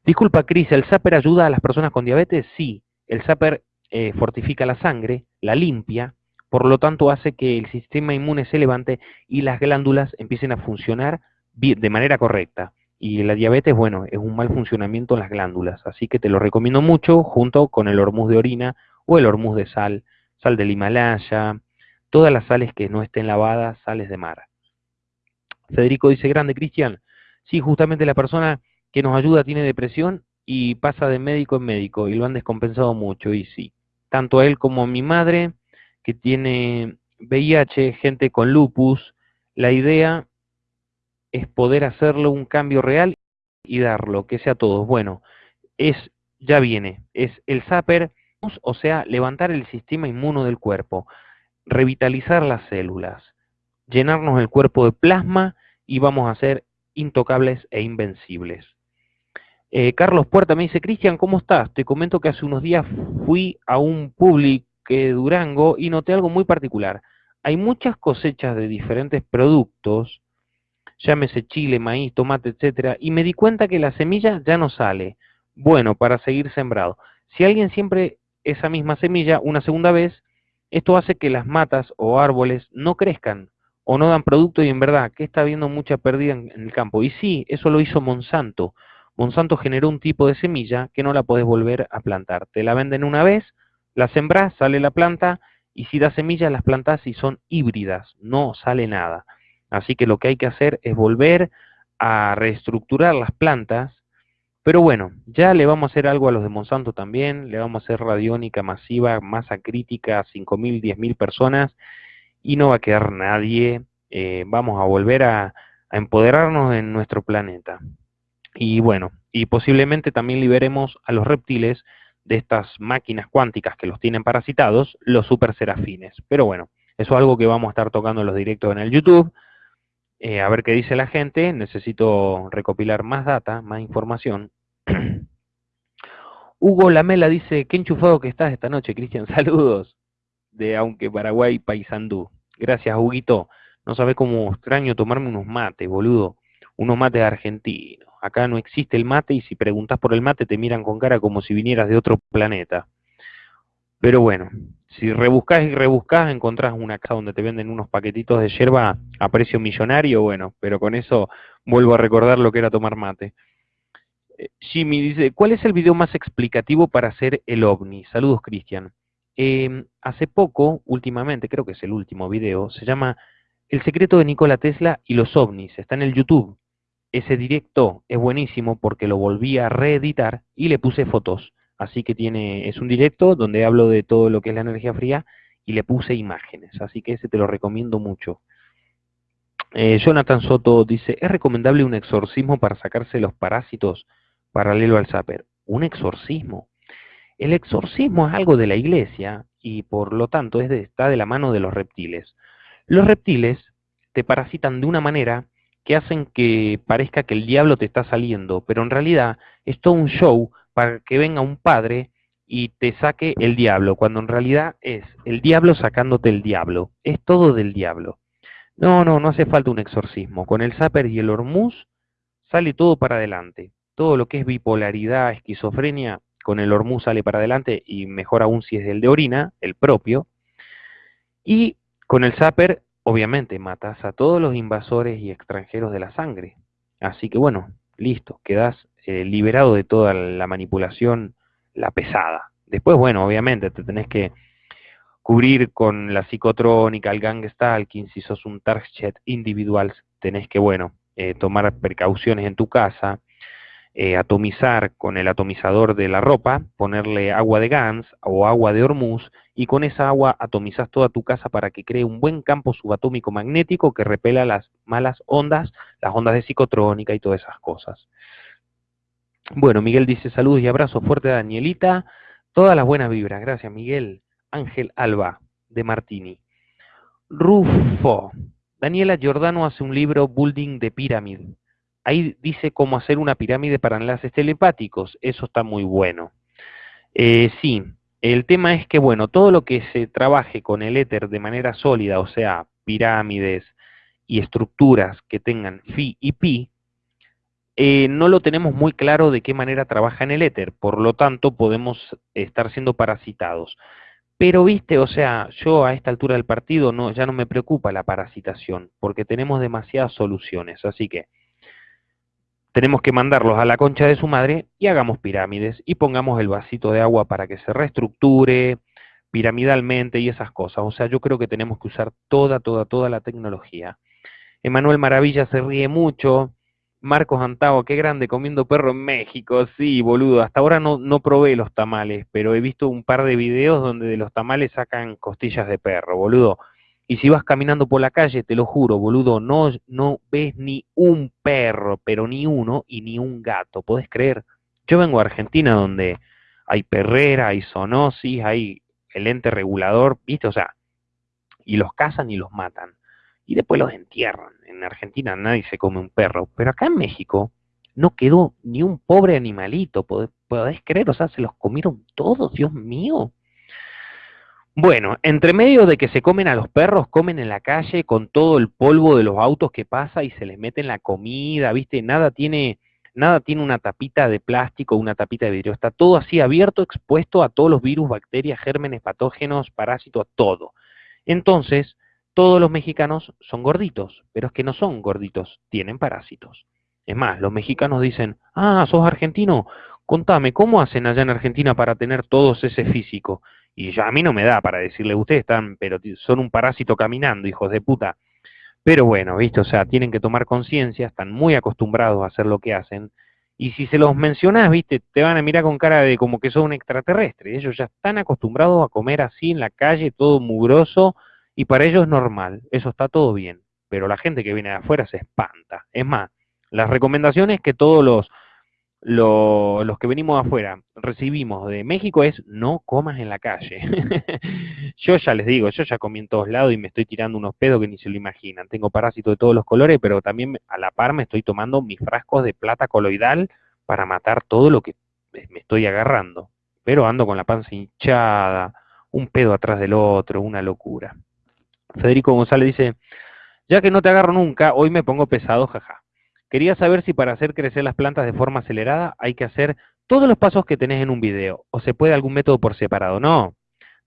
Disculpa, Cris, ¿el Zapper ayuda a las personas con diabetes? Sí, el Zapper eh, fortifica la sangre, la limpia, por lo tanto hace que el sistema inmune se levante y las glándulas empiecen a funcionar de manera correcta. Y la diabetes, bueno, es un mal funcionamiento en las glándulas, así que te lo recomiendo mucho junto con el hormuz de orina o el hormuz de sal, sal del Himalaya, todas las sales que no estén lavadas, sales de mar. Federico dice, grande Cristian, sí, justamente la persona que nos ayuda tiene depresión y pasa de médico en médico y lo han descompensado mucho, y sí, tanto él como mi madre, que tiene VIH, gente con lupus, la idea es poder hacerle un cambio real y darlo, que sea todos. Bueno, es, ya viene, es el zapper, o sea, levantar el sistema inmuno del cuerpo, revitalizar las células, llenarnos el cuerpo de plasma y vamos a ser intocables e invencibles. Eh, Carlos Puerta me dice, Cristian, ¿cómo estás? Te comento que hace unos días fui a un public Durango y noté algo muy particular. Hay muchas cosechas de diferentes productos, llámese chile, maíz, tomate, etcétera, y me di cuenta que la semilla ya no sale. Bueno, para seguir sembrado. Si alguien siempre esa misma semilla una segunda vez, esto hace que las matas o árboles no crezcan o no dan producto y en verdad que está habiendo mucha pérdida en, el campo. Y sí, eso lo hizo Monsanto. Monsanto generó un tipo de semilla que no la podés volver a plantar. Te la venden una vez, la sembrás, sale la planta y si da semillas las plantas y son híbridas, no sale nada. Así que lo que hay que hacer es volver a reestructurar las plantas. Pero bueno, ya le vamos a hacer algo a los de Monsanto también, le vamos a hacer radiónica masiva, masa crítica, 5.000, 10.000 personas y no va a quedar nadie. Eh, vamos a volver a, a empoderarnos en nuestro planeta. Y bueno, y posiblemente también liberemos a los reptiles de estas máquinas cuánticas que los tienen parasitados, los super serafines. Pero bueno, eso es algo que vamos a estar tocando en los directos en el YouTube. Eh, a ver qué dice la gente. Necesito recopilar más data, más información. Hugo Lamela dice, qué enchufado que estás esta noche, Cristian. Saludos de Aunque Paraguay Paisandú. Gracias, Huguito. No sabes cómo extraño tomarme unos mates, boludo. Unos mates argentinos. Acá no existe el mate y si preguntas por el mate te miran con cara como si vinieras de otro planeta. Pero bueno, si rebuscas y rebuscas, encontrás una casa donde te venden unos paquetitos de yerba a precio millonario, bueno, pero con eso vuelvo a recordar lo que era tomar mate. Eh, Jimmy dice, ¿cuál es el video más explicativo para hacer el ovni? Saludos, Cristian. Em, hace poco, últimamente, creo que es el último video, se llama El secreto de Nikola Tesla y los ovnis. Está en el YouTube. Ese directo es buenísimo porque lo volví a reeditar y le puse fotos. Así que tiene, es un directo donde hablo de todo lo que es la energía fría y le puse imágenes. Así que ese te lo recomiendo mucho. Eh, Jonathan Soto dice, ¿es recomendable un exorcismo para sacarse los parásitos paralelo al zapper? ¿Un exorcismo? El exorcismo es algo de la iglesia y por lo tanto es está de la mano de los reptiles. Los reptiles te parasitan de una manera que hacen que parezca que el diablo te está saliendo, pero en realidad es todo un show para que venga un padre y te saque el diablo, cuando en realidad es el diablo sacándote el diablo, es todo del diablo. No, no, no hace falta un exorcismo. Con el Zapper y el Hormuz sale todo para adelante. Todo lo que es bipolaridad, esquizofrenia, con el Hormuz sale para adelante y mejor aún si es el de orina, el propio. Y con el Zapper obviamente matas a todos los invasores y extranjeros de la sangre. Así que bueno, listo, quedas eh, liberado de toda la manipulación, la pesada. Después, bueno, obviamente te tenés que cubrir con la psicotrónica, el gang stalking, si sos un target individual, tenés que, bueno, eh, tomar precauciones en tu casa, eh, atomizar con el atomizador de la ropa, ponerle agua de Gans o agua de Hormuz y con esa agua atomizas toda tu casa para que cree un buen campo subatómico magnético que repela las malas ondas, las ondas de psicotrónica y todas esas cosas. Bueno, Miguel dice saludos y abrazos fuerte a Danielita, todas las buenas vibras, gracias Miguel. Ángel Alba, de Martini. Rufo, Daniela Giordano hace un libro Building de Pyramid ahí dice cómo hacer una pirámide para enlaces telepáticos, eso está muy bueno. Eh, sí, el tema es que, bueno, todo lo que se trabaje con el éter de manera sólida, o sea, pirámides y estructuras que tengan phi y pi, eh, no lo tenemos muy claro de qué manera trabaja en el éter, por lo tanto podemos estar siendo parasitados. Pero viste, o sea, yo a esta altura del partido ya no me preocupa la parasitación, porque tenemos demasiadas soluciones, así que tenemos que mandarlos a la concha de su madre y hagamos pirámides y pongamos el vasito de agua para que se reestructure piramidalmente y esas cosas. O sea, yo creo que tenemos que usar toda, toda, toda la tecnología. Emanuel Maravilla se ríe mucho. Marcos Antao, qué grande, comiendo perro en México. Sí, boludo, hasta ahora no, no probé los tamales, pero he visto un par de videos donde de los tamales sacan costillas de perro, boludo. Y si vas caminando por la calle, te lo juro, boludo, no, no ves ni un perro, pero ni uno, y ni un gato. ¿Podés creer? Yo vengo a Argentina donde hay perrera, hay zoonosis, hay el ente regulador, ¿viste? O sea, y los cazan y los matan. Y después los entierran. En Argentina nadie se come un perro. Pero acá en México no quedó ni un pobre animalito. ¿Podés, podés creer? O sea, se los comieron todos, Dios mío. Bueno, entre medio de que se comen a los perros, comen en la calle con todo el polvo de los autos que pasa y se les meten la comida, ¿viste? Nada tiene, nada tiene una tapita de plástico, una tapita de vidrio. Está todo así abierto, expuesto a todos los virus, bacterias, gérmenes, patógenos, parásitos, todo. Entonces, todos los mexicanos son gorditos, pero es que no son gorditos, tienen parásitos. Es más, los mexicanos dicen, ah, sos argentino, contame, ¿cómo hacen allá en Argentina para tener todos ese físico? Y ya a mí no me da para decirle, ustedes están, pero son un parásito caminando, hijos de puta. Pero bueno, ¿viste? O sea, tienen que tomar conciencia, están muy acostumbrados a hacer lo que hacen. Y si se los mencionás, ¿viste? Te van a mirar con cara de como que son un extraterrestre. Ellos ya están acostumbrados a comer así en la calle, todo mugroso, y para ellos es normal. Eso está todo bien. Pero la gente que viene de afuera se espanta. Es más, las recomendaciones que todos los lo, los que venimos afuera recibimos de México es no comas en la calle. yo ya les digo, yo ya comí en todos lados y me estoy tirando unos pedos que ni se lo imaginan. Tengo parásitos de todos los colores, pero también a la par me estoy tomando mis frascos de plata coloidal para matar todo lo que me estoy agarrando. Pero ando con la panza hinchada, un pedo atrás del otro, una locura. Federico González dice, ya que no te agarro nunca, hoy me pongo pesado, jaja. Quería saber si para hacer crecer las plantas de forma acelerada hay que hacer todos los pasos que tenés en un video, o se puede algún método por separado. No,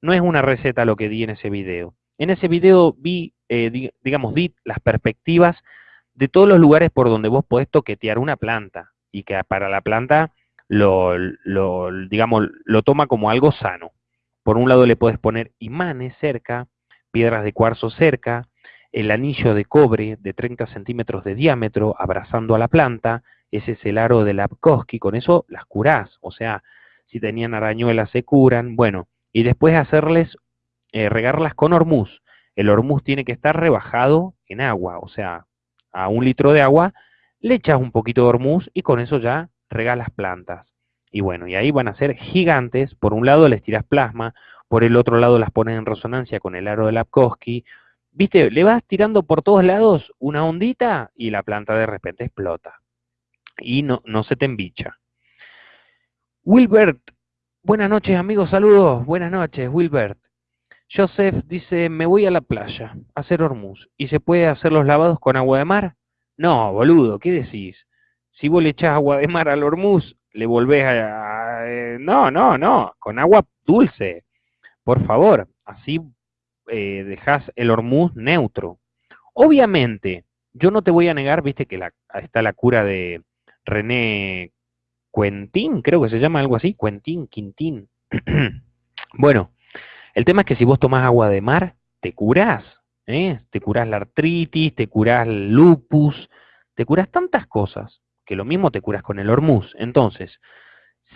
no es una receta lo que di en ese video. En ese video vi, eh, digamos, di las perspectivas de todos los lugares por donde vos podés toquetear una planta y que para la planta lo, lo, digamos, lo toma como algo sano. Por un lado le podés poner imanes cerca, piedras de cuarzo cerca, el anillo de cobre de 30 centímetros de diámetro abrazando a la planta, ese es el aro de Lapkowski, con eso las curás, o sea, si tenían arañuelas se curan, bueno, y después hacerles, eh, regarlas con hormuz. El hormuz tiene que estar rebajado en agua, o sea, a un litro de agua le echas un poquito de hormuz y con eso ya regas las plantas. Y bueno, y ahí van a ser gigantes, por un lado les tiras plasma, por el otro lado las pones en resonancia con el aro de Lapkowski, viste, le vas tirando por todos lados una ondita y la planta de repente explota. Y no, no se te embicha. Wilbert, buenas noches amigos, saludos, buenas noches, Wilbert. Joseph dice, me voy a la playa a hacer hormuz. ¿Y se puede hacer los lavados con agua de mar? No, boludo, ¿qué decís? Si vos le echás agua de mar al hormuz, le volvés a... Eh, no, no, no, con agua dulce. Por favor, así eh, dejas el hormuz neutro. Obviamente, yo no te voy a negar, viste que está la cura de René Quentin, creo que se llama algo así, Quentin, Quintín. bueno, el tema es que si vos tomás agua de mar, te curás, ¿eh? te curás la artritis, te curás el lupus, te curás tantas cosas, que lo mismo te curas con el hormuz. Entonces,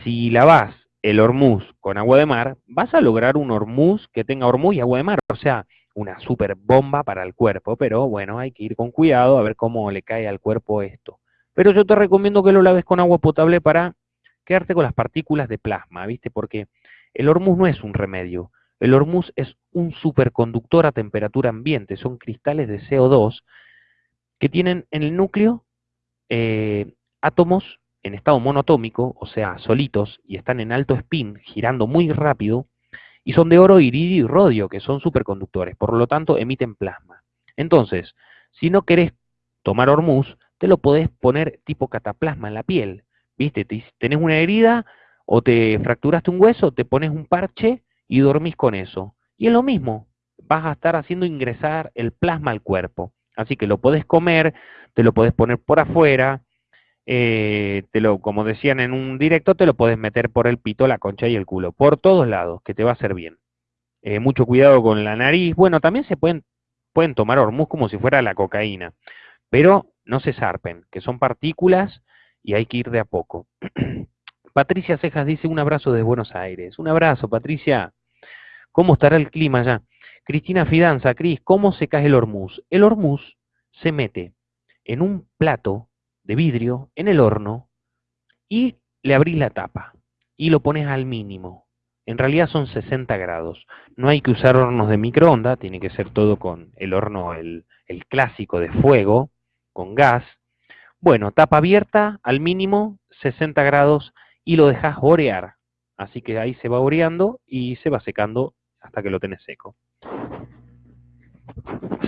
si lavas el hormuz con agua de mar, vas a lograr un hormuz que tenga hormuz y agua de mar, o sea, una super bomba para el cuerpo, pero bueno, hay que ir con cuidado a ver cómo le cae al cuerpo esto. Pero yo te recomiendo que lo laves con agua potable para quedarte con las partículas de plasma, ¿viste? Porque el hormuz no es un remedio, el hormuz es un superconductor a temperatura ambiente, son cristales de CO2 que tienen en el núcleo eh, átomos en estado monotómico, o sea, solitos, y están en alto spin, girando muy rápido, y son de oro, iridio y rodio, que son superconductores, por lo tanto emiten plasma. Entonces, si no querés tomar hormuz, te lo podés poner tipo cataplasma en la piel, ¿viste? Tenés una herida o te fracturaste un hueso, te pones un parche y dormís con eso. Y es lo mismo, vas a estar haciendo ingresar el plasma al cuerpo. Así que lo podés comer, te lo podés poner por afuera, eh, te lo, como decían en un directo, te lo puedes meter por el pito, la concha y el culo, por todos lados, que te va a hacer bien. Eh, mucho cuidado con la nariz. Bueno, también se pueden, pueden tomar hormuz como si fuera la cocaína, pero no se zarpen, que son partículas y hay que ir de a poco. Patricia Cejas dice un abrazo de Buenos Aires. Un abrazo, Patricia. ¿Cómo estará el clima allá? Cristina Fidanza, Cris, ¿cómo se cae el hormuz? El hormuz se mete en un plato de vidrio en el horno y le abrís la tapa y lo pones al mínimo. En realidad son 60 grados. No hay que usar hornos de microondas, tiene que ser todo con el horno, el, el clásico de fuego, con gas. Bueno, tapa abierta al mínimo, 60 grados y lo dejas orear. Así que ahí se va oreando y se va secando hasta que lo tenés seco.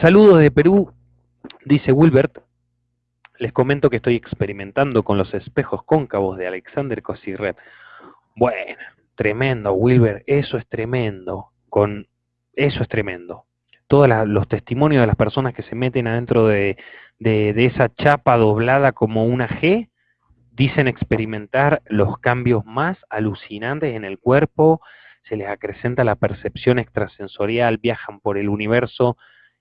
Saludos de Perú, dice Wilbert. Les comento que estoy experimentando con los espejos cóncavos de Alexander Cosirret. Bueno, tremendo, Wilbert, eso es tremendo. Con eso es tremendo. Todos los testimonios de las personas que se meten adentro de, de esa chapa doblada como una G, dicen experimentar los cambios más alucinantes en el cuerpo, se les acrecenta la percepción extrasensorial, viajan por el universo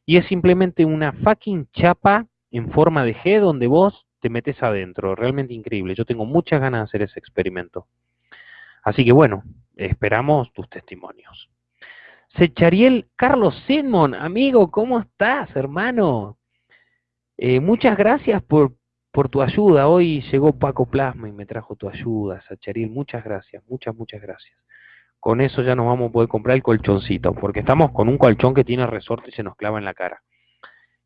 y es simplemente una fucking chapa en forma de G donde vos te metes adentro. Realmente increíble. Yo tengo muchas ganas de hacer ese experimento. Así que bueno, esperamos tus testimonios. Sechariel Carlos Simon, amigo, ¿cómo estás, hermano? Eh, muchas gracias por, por tu ayuda. Hoy llegó Paco Plasma y me trajo tu ayuda, Sechariel. Muchas gracias, muchas, muchas gracias con eso ya nos vamos a poder comprar el colchoncito, porque estamos con un colchón que tiene resorte y se nos clava en la cara.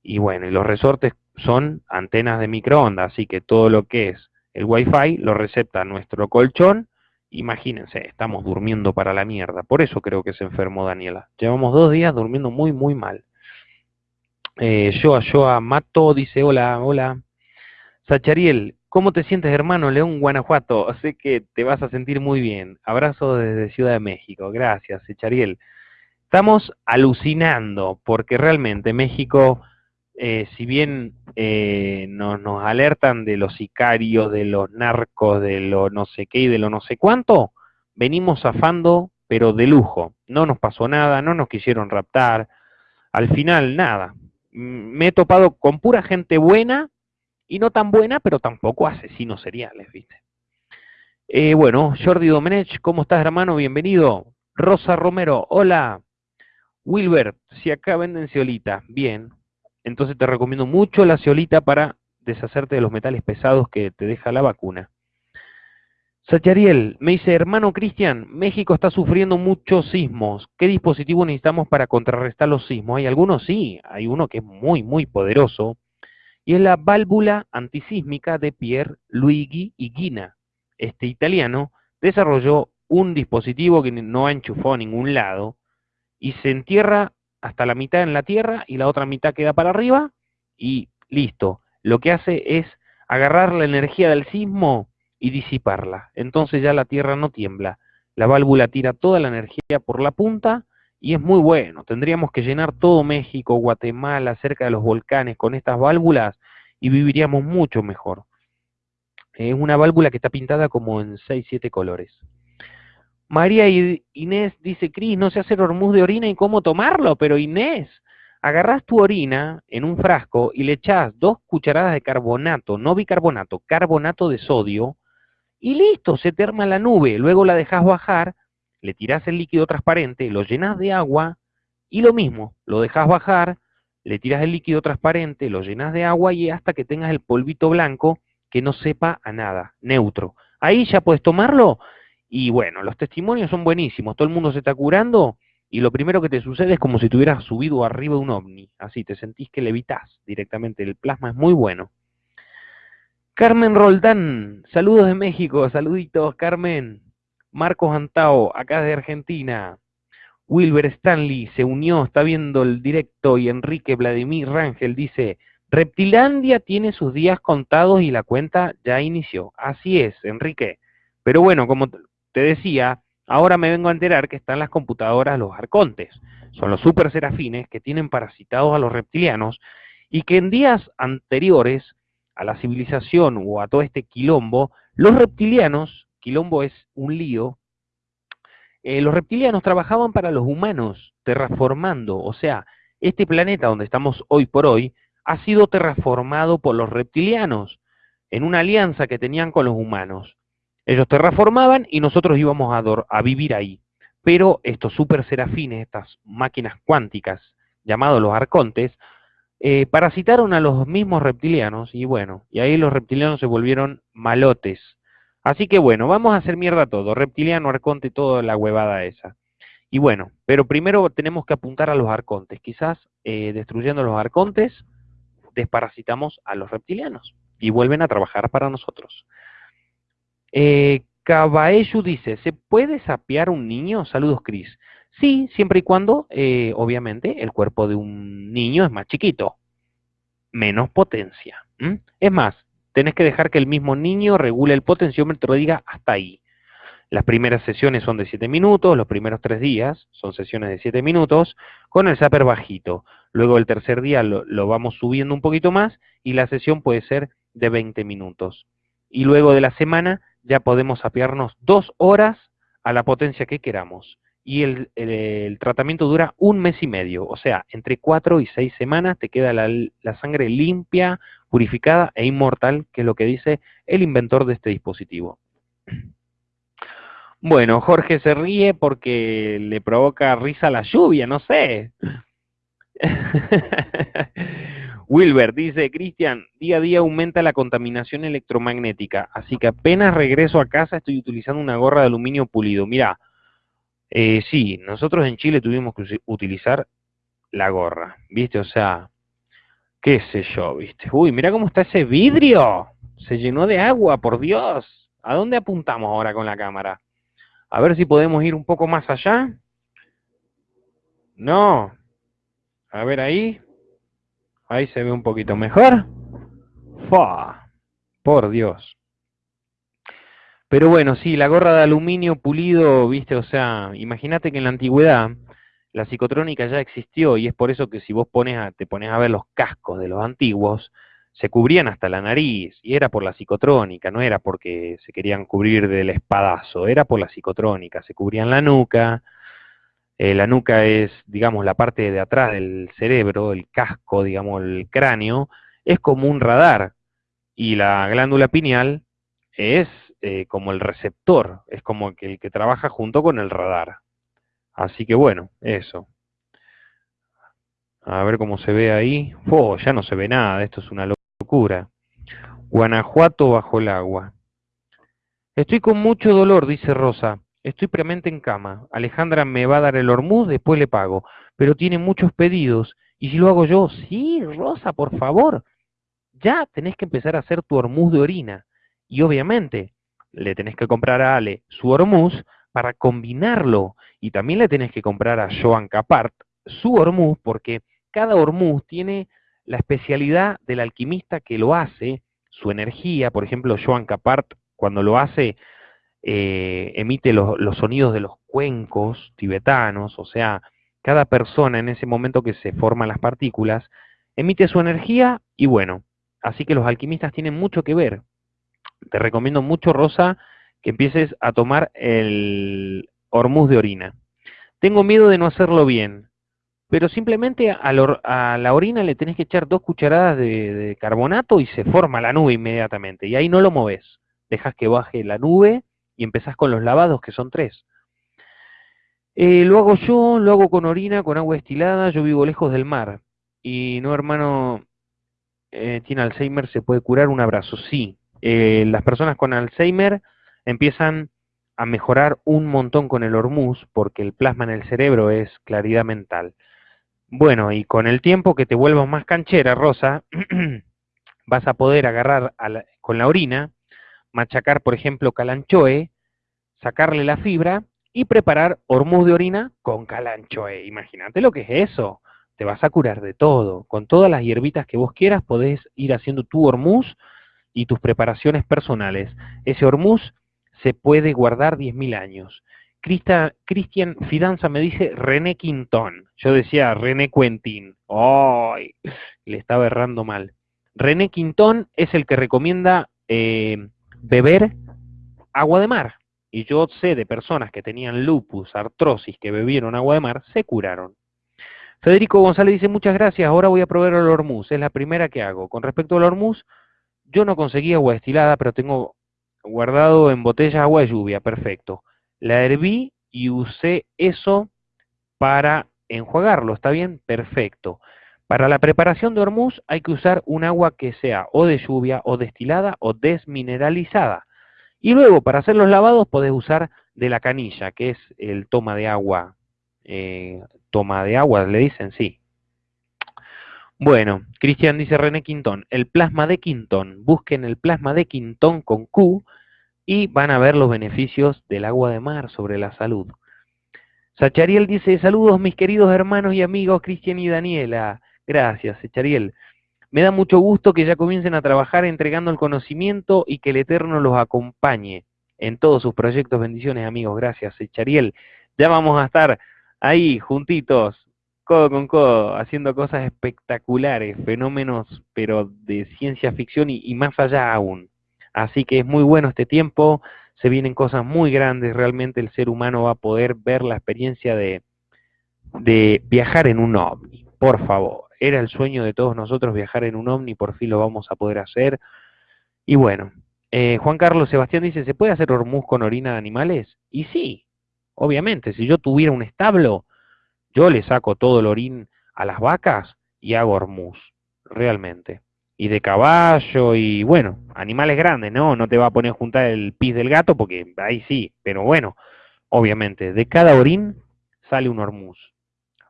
Y bueno, y los resortes son antenas de microondas, así que todo lo que es el Wi-Fi lo recepta nuestro colchón. Imagínense, estamos durmiendo para la mierda. Por eso creo que se enfermó Daniela. Llevamos dos días durmiendo muy, muy mal. Eh, Joa, Joa, Mato dice, hola, hola. Sachariel, ¿Cómo te sientes, hermano? León, Guanajuato. Sé que te vas a sentir muy bien. Abrazo desde Ciudad de México. Gracias, Echariel. Estamos alucinando porque realmente México, eh, si bien eh, nos, alertan de los sicarios, de los narcos, de lo no sé qué y de lo no sé cuánto, venimos zafando, pero de lujo. No nos pasó nada, no nos quisieron raptar. Al final, nada. Me he topado con pura gente buena y no tan buena, pero tampoco asesinos seriales, ¿viste? Eh, bueno, Jordi Domenech, ¿cómo estás, hermano? Bienvenido. Rosa Romero, hola. Wilber, si acá venden ceolita, bien. Entonces te recomiendo mucho la ceolita para deshacerte de los metales pesados que te deja la vacuna. Sachariel, me dice, hermano Cristian, México está sufriendo muchos sismos. ¿Qué dispositivo necesitamos para contrarrestar los sismos? Hay algunos, sí, hay uno que es muy, muy poderoso, y es la válvula antisísmica de Pierre Luigi Higuina. Este italiano desarrolló un dispositivo que no enchufó a ningún lado y se entierra hasta la mitad en la tierra y la otra mitad queda para arriba y listo. Lo que hace es agarrar la energía del sismo y disiparla. Entonces ya la tierra no tiembla. La válvula tira toda la energía por la punta y es muy bueno. Tendríamos que llenar todo México, Guatemala, cerca de los volcanes con estas válvulas y viviríamos mucho mejor. Es una válvula que está pintada como en 6, 7 colores. María Inés dice, Cris, no sé hacer hormuz de orina y cómo tomarlo, pero Inés, agarras tu orina en un frasco y le echas dos cucharadas de carbonato, no bicarbonato, carbonato de sodio, y listo, se te arma la nube. Luego la dejas bajar le tirás el líquido transparente, lo llenas de agua y lo mismo, lo dejas bajar, le tiras el líquido transparente, lo llenas de agua y hasta que tengas el polvito blanco que no sepa a nada, neutro. Ahí ya puedes tomarlo y bueno, los testimonios son buenísimos, todo el mundo se está curando y lo primero que te sucede es como si tuvieras subido arriba de un ovni, así te sentís que levitas directamente, el plasma es muy bueno. Carmen Roldán, saludos de México, saluditos Carmen. Marcos Antao, acá de Argentina. Wilber Stanley se unió, está viendo el directo y Enrique Vladimir Rangel dice, Reptilandia tiene sus días contados y la cuenta ya inició. Así es, Enrique. Pero bueno, como te decía, ahora me vengo a enterar que están las computadoras los arcontes. Son los super serafines que tienen parasitados a los reptilianos y que en días anteriores a la civilización o a todo este quilombo, los reptilianos quilombo es un lío, eh, los reptilianos trabajaban para los humanos, terraformando, o sea, este planeta donde estamos hoy por hoy ha sido terraformado por los reptilianos, en una alianza que tenían con los humanos. Ellos terraformaban y nosotros íbamos a, vivir ahí. pero estos super serafines, estas máquinas cuánticas llamados los arcontes, eh, parasitaron a los mismos reptilianos y bueno, y ahí los reptilianos se volvieron malotes. Así que bueno, vamos a hacer mierda todo, reptiliano, arconte, toda la huevada esa. Y bueno, pero primero tenemos que apuntar a los arcontes. Quizás eh, destruyendo los arcontes, desparasitamos a los reptilianos y vuelven a trabajar para nosotros. Eh, dice, ¿se puede sapear un niño? Saludos, Cris. Sí, siempre y cuando, eh, obviamente, el cuerpo de un niño es más chiquito, menos potencia. Es más, tenés que dejar que el mismo niño regule el potenciómetro y diga hasta ahí. Las primeras sesiones son de 7 minutos, los primeros 3 días son sesiones de 7 minutos, con el zapper bajito. Luego el tercer día lo, lo, vamos subiendo un poquito más y la sesión puede ser de 20 minutos. Y luego de la semana ya podemos sapearnos dos horas a la potencia que queramos y el, tratamiento dura un mes y medio, o sea, entre cuatro y seis semanas te queda la, la, sangre limpia, purificada e inmortal, que es lo que dice el inventor de este dispositivo. Bueno, Jorge se ríe porque le provoca risa la lluvia, no sé. Wilber dice, Cristian, día a día aumenta la contaminación electromagnética, así que apenas regreso a casa estoy utilizando una gorra de aluminio pulido. Mira, eh, sí, nosotros en Chile tuvimos que utilizar la gorra, ¿viste? O sea, qué sé yo, ¿viste? Uy, mira cómo está ese vidrio. Se llenó de agua, por Dios. ¿A dónde apuntamos ahora con la cámara? A ver si podemos ir un poco más allá. No. A ver ahí. Ahí se ve un poquito mejor. ¡Fua! Por Dios. Pero bueno, sí, la gorra de aluminio pulido, viste, o sea, imagínate que en la antigüedad la psicotrónica ya existió y es por eso que si vos pones a, te pones a ver los cascos de los antiguos, se cubrían hasta la nariz y era por la psicotrónica, no era porque se querían cubrir del espadazo, era por la psicotrónica, se cubrían la nuca, eh, la nuca es, digamos, la parte de atrás del cerebro, el casco, digamos, el cráneo, es como un radar y la glándula pineal es eh, como el receptor, es como que el que trabaja junto con el radar. Así que bueno, eso. A ver cómo se ve ahí. Oh, ya no se ve nada, esto es una locura. Guanajuato bajo el agua. Estoy con mucho dolor, dice Rosa. Estoy premente en cama. Alejandra me va a dar el hormuz, después le pago. Pero tiene muchos pedidos. ¿Y si lo hago yo? Sí, Rosa, por favor. Ya tenés que empezar a hacer tu hormuz de orina. Y obviamente, le tenés que comprar a Ale su hormuz para combinarlo. Y también le tenés que comprar a Joan Capart su hormuz, porque cada hormuz tiene la especialidad del alquimista que lo hace, su energía. Por ejemplo, Joan Capart, cuando lo hace, eh, emite los, sonidos de los cuencos tibetanos, o sea, cada persona en ese momento que se forman las partículas, emite su energía y bueno, así que los alquimistas tienen mucho que ver te recomiendo mucho, Rosa, que empieces a tomar el hormuz de orina. Tengo miedo de no hacerlo bien, pero simplemente a, la orina le tenés que echar dos cucharadas de, carbonato y se forma la nube inmediatamente. Y ahí no lo moves. Dejas que baje la nube y empezás con los lavados, que son tres. Eh, lo hago yo, lo hago con orina, con agua destilada. Yo vivo lejos del mar. Y no, hermano, eh, tiene Alzheimer, se puede curar un abrazo. Sí, eh, las personas con Alzheimer empiezan a mejorar un montón con el hormuz porque el plasma en el cerebro es claridad mental. Bueno, y con el tiempo que te vuelvas más canchera, Rosa, vas a poder agarrar con la orina, machacar, por ejemplo, calanchoe, sacarle la fibra y preparar hormuz de orina con calanchoe. Imagínate lo que es eso. Te vas a curar de todo. Con todas las hierbitas que vos quieras podés ir haciendo tu hormuz y tus preparaciones personales. Ese hormuz se puede guardar 10.000 años. Cristian Fidanza me dice René Quintón. Yo decía René Quentin. ¡Ay! le estaba errando mal. René Quintón es el que recomienda eh, beber agua de mar. Y yo sé de personas que tenían lupus, artrosis, que bebieron agua de mar, se curaron. Federico González dice, muchas gracias, ahora voy a probar el hormuz, es la primera que hago. Con respecto al hormuz, yo no conseguí agua destilada, pero tengo guardado en botella agua de lluvia, perfecto. La herví y usé eso para enjuagarlo, ¿está bien? Perfecto. Para la preparación de hormuz hay que usar un agua que sea o de lluvia, o destilada, o desmineralizada. Y luego, para hacer los lavados, podés usar de la canilla, que es el toma de agua. Eh, toma de agua, le dicen, sí. Bueno, Cristian dice René Quintón, el plasma de Quintón. Busquen el plasma de Quintón con Q y van a ver los beneficios del agua de mar sobre la salud. Sachariel dice, saludos mis queridos hermanos y amigos Cristian y Daniela. Gracias, Sachariel. Me da mucho gusto que ya comiencen a trabajar entregando el conocimiento y que el Eterno los acompañe en todos sus proyectos. Bendiciones, amigos. Gracias, Sachariel. Ya vamos a estar ahí, juntitos, codo con codo, haciendo cosas espectaculares, fenómenos, pero de ciencia ficción y, y más allá aún. Así que es muy bueno este tiempo, se vienen cosas muy grandes, realmente el ser humano va a poder ver la experiencia de, de viajar en un ovni, por favor. Era el sueño de todos nosotros viajar en un ovni, por fin lo vamos a poder hacer. Y bueno, eh, Juan Carlos Sebastián dice, ¿se puede hacer hormuz con orina de animales? Y sí, obviamente, si yo tuviera un establo, yo le saco todo el orín a las vacas y hago hormuz, realmente y de caballo y bueno, animales grandes, ¿no? No te va a poner a juntar el pis del gato porque ahí sí, pero bueno, obviamente, de cada orín sale un hormuz.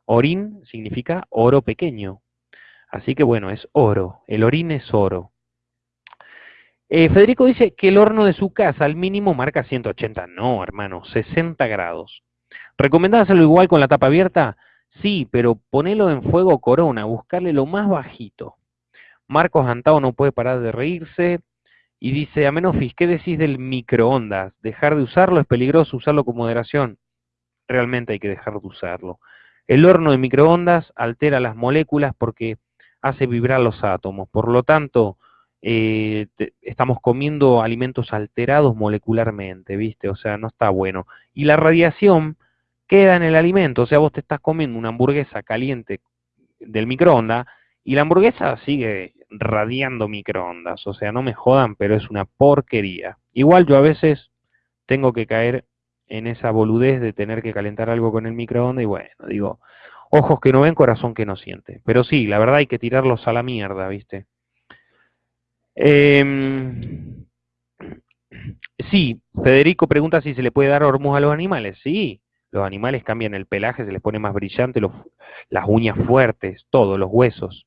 Orín significa oro pequeño. Así que bueno, es oro, el orín es oro. Eh, Federico dice que el horno de su casa al mínimo marca 180. No, hermano, 60 grados. ¿Recomendás hacerlo igual con la tapa abierta? Sí, pero ponelo en fuego corona, buscarle lo más bajito. Marcos Antao no puede parar de reírse y dice, Amenofis, ¿qué decís del microondas? ¿Dejar de usarlo es peligroso? ¿Usarlo con moderación? Realmente hay que dejar de usarlo. El horno de microondas altera las moléculas porque hace vibrar los átomos. Por lo tanto, eh, estamos comiendo alimentos alterados molecularmente, ¿viste? O sea, no está bueno. Y la radiación queda en el alimento. O sea, vos te estás comiendo una hamburguesa caliente del microondas y la hamburguesa sigue radiando microondas, o sea, no me jodan, pero es una porquería. Igual yo a veces tengo que caer en esa boludez de tener que calentar algo con el microondas y bueno, digo, ojos que no ven, corazón que no siente. Pero sí, la verdad hay que tirarlos a la mierda, ¿viste? Em, sí, Federico pregunta si se le puede dar hormuz a los animales. Sí, los animales cambian el pelaje, se les pone más brillante, las uñas fuertes, todo, los huesos.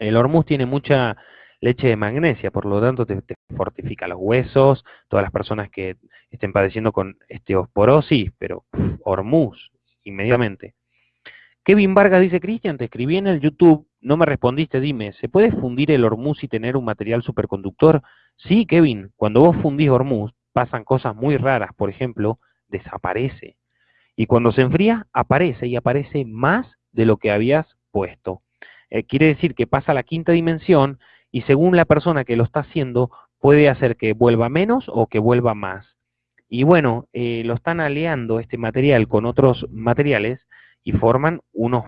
El hormuz tiene mucha leche de magnesia, por lo tanto te, fortifica los huesos, todas las personas que estén padeciendo con osteoporosis, pero hormuz, inmediatamente. Kevin Vargas dice, Cristian, te escribí en el YouTube, no me respondiste, dime, ¿se puede fundir el hormuz y tener un material superconductor? Sí, Kevin, cuando vos fundís hormuz pasan cosas muy raras, por ejemplo, desaparece. Y cuando se enfría, aparece y aparece más de lo que habías puesto. Eh, quiere decir que pasa a la quinta dimensión y según la persona que lo está haciendo puede hacer que vuelva menos o que vuelva más. Y bueno, eh, lo están aliando este material con otros materiales y forman unos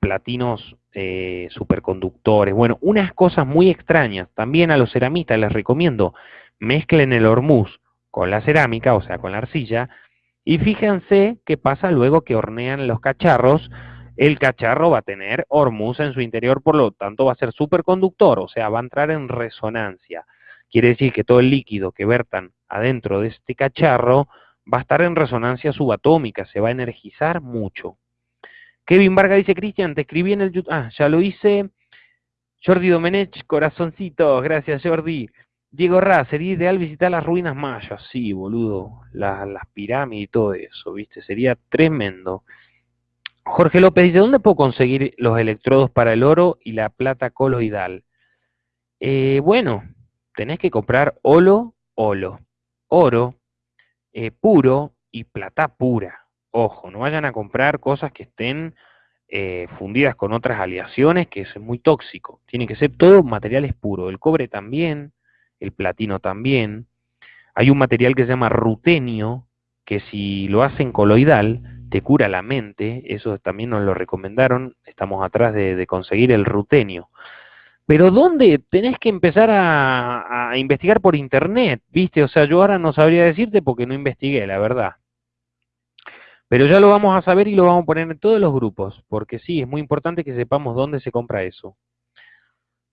platinos eh, superconductores. Bueno, unas cosas muy extrañas. También a los ceramistas les recomiendo, mezclen el hormuz con la cerámica, o sea, con la arcilla, y fíjense qué pasa luego que hornean los cacharros el cacharro va a tener hormuz en su interior, por lo tanto va a ser superconductor, o sea, va a entrar en resonancia. Quiere decir que todo el líquido que vertan adentro de este cacharro va a estar en resonancia subatómica, se va a energizar mucho. Kevin Varga dice, Cristian, te escribí en el YouTube, ah, ya lo hice. Jordi Domenech, corazoncito, gracias Jordi. Diego Ra, sería ideal visitar las ruinas mayas, sí, boludo, las pirámides y todo eso, viste, sería tremendo. Jorge López dice, ¿dónde puedo conseguir los electrodos para el oro y la plata coloidal? Eh, bueno, tenés que comprar olo, olo, oro eh, puro y plata pura. Ojo, no vayan a comprar cosas que estén eh, fundidas con otras aleaciones, que es muy tóxico. Tiene que ser todo materiales puros. El cobre también, el platino también. Hay un material que se llama rutenio, que si lo hacen coloidal, te cura la mente, eso también nos lo recomendaron, estamos atrás de, conseguir el rutenio. Pero ¿dónde? Tenés que empezar a, a, investigar por internet, ¿viste? O sea, yo ahora no sabría decirte porque no investigué, la verdad. Pero ya lo vamos a saber y lo vamos a poner en todos los grupos, porque sí, es muy importante que sepamos dónde se compra eso.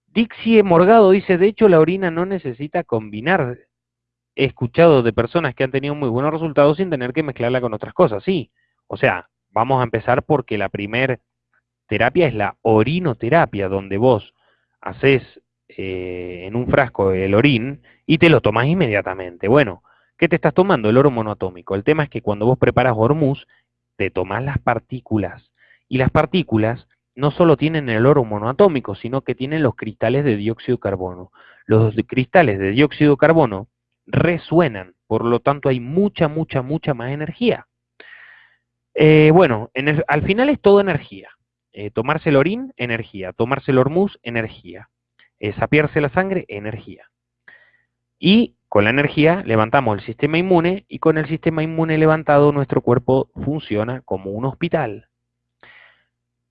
Dixie Morgado dice, de hecho la orina no necesita combinar. He escuchado de personas que han tenido muy buenos resultados sin tener que mezclarla con otras cosas, sí. O sea, vamos a empezar porque la primer terapia es la orinoterapia, donde vos haces eh, en un frasco el orín y te lo tomás inmediatamente. Bueno, ¿qué te estás tomando? El oro monoatómico. El tema es que cuando vos preparas hormuz, te tomás las partículas. Y las partículas no solo tienen el oro monoatómico, sino que tienen los cristales de dióxido de carbono. Los cristales de dióxido de carbono resuenan, por lo tanto hay mucha, mucha, mucha más energía. Eh, bueno, al final es todo energía. Eh, tomarse el orín, energía. Tomarse el hormuz, energía. Eh, sapiarse la sangre, energía. Y con la energía levantamos el sistema inmune y con el sistema inmune levantado nuestro cuerpo funciona como un hospital.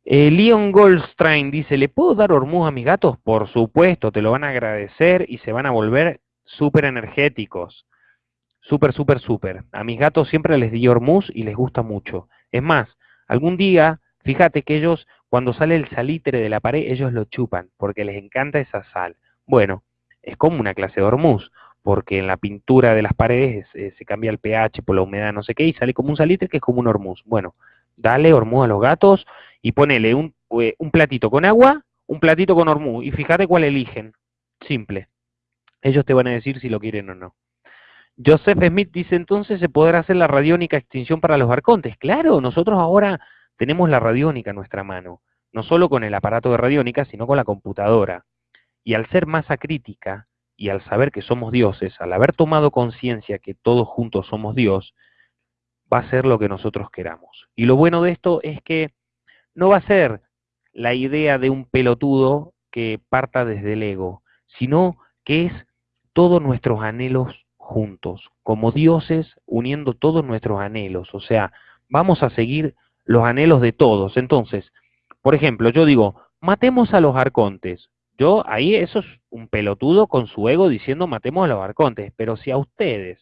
Eh, Leon Goldstein dice, ¿le puedo dar hormuz a mis gatos? Por supuesto, te lo van a agradecer y se van a volver súper energéticos. Súper, súper, súper. A mis gatos siempre les di hormuz y les gusta mucho. Es más, algún día, fíjate que ellos, cuando sale el salitre de la pared, ellos lo chupan, porque les encanta esa sal. Bueno, es como una clase de hormuz, porque en la pintura de las paredes eh, se cambia el pH por la humedad, no sé qué, y sale como un salitre que es como un hormuz. Bueno, dale hormuz a los gatos y ponele un, eh, un platito con agua, un platito con hormuz, y fíjate cuál eligen. Simple. Ellos te van a decir si lo quieren o no. Joseph Smith dice, entonces se podrá hacer la radiónica extinción para los arcontes. Claro, nosotros ahora tenemos la radiónica en nuestra mano, no solo con el aparato de radiónica, sino con la computadora. Y al ser masa crítica y al saber que somos dioses, al haber tomado conciencia que todos juntos somos Dios, va a ser lo que nosotros queramos. Y lo bueno de esto es que no va a ser la idea de un pelotudo que parta desde el ego, sino que es todos nuestros anhelos juntos, como dioses uniendo todos nuestros anhelos. O sea, vamos a seguir los anhelos de todos. Entonces, por ejemplo, yo digo, matemos a los arcontes. Yo ahí eso es un pelotudo con su ego diciendo matemos a los arcontes, pero si a ustedes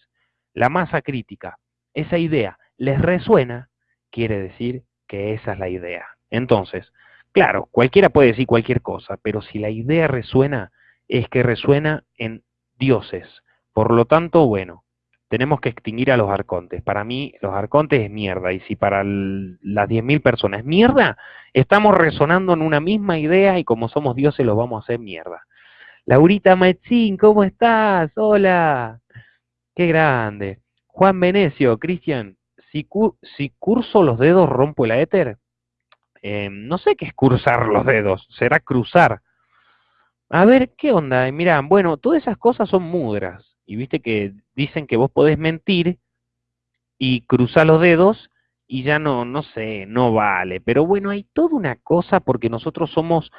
la masa crítica, esa idea les resuena, quiere decir que esa es la idea. Entonces, claro, cualquiera puede decir cualquier cosa, pero si la idea resuena, es que resuena en dioses. Por lo tanto, bueno, tenemos que extinguir a los arcontes. Para mí, los arcontes es mierda. Y si para las 10.000 personas es mierda, estamos resonando en una misma idea y como somos dioses los vamos a hacer mierda. Laurita Metzín, ¿cómo estás? Hola. Qué grande. Juan Venecio, Cristian, si, curso los dedos rompo el éter. Em, no sé qué es cursar los dedos, será cruzar. A ver, ¿qué onda? Mira, bueno, todas esas cosas son mudras. Y viste que dicen que vos podés mentir y cruzar los dedos y ya no, no sé, no vale. Pero bueno, hay toda una cosa porque nosotros somos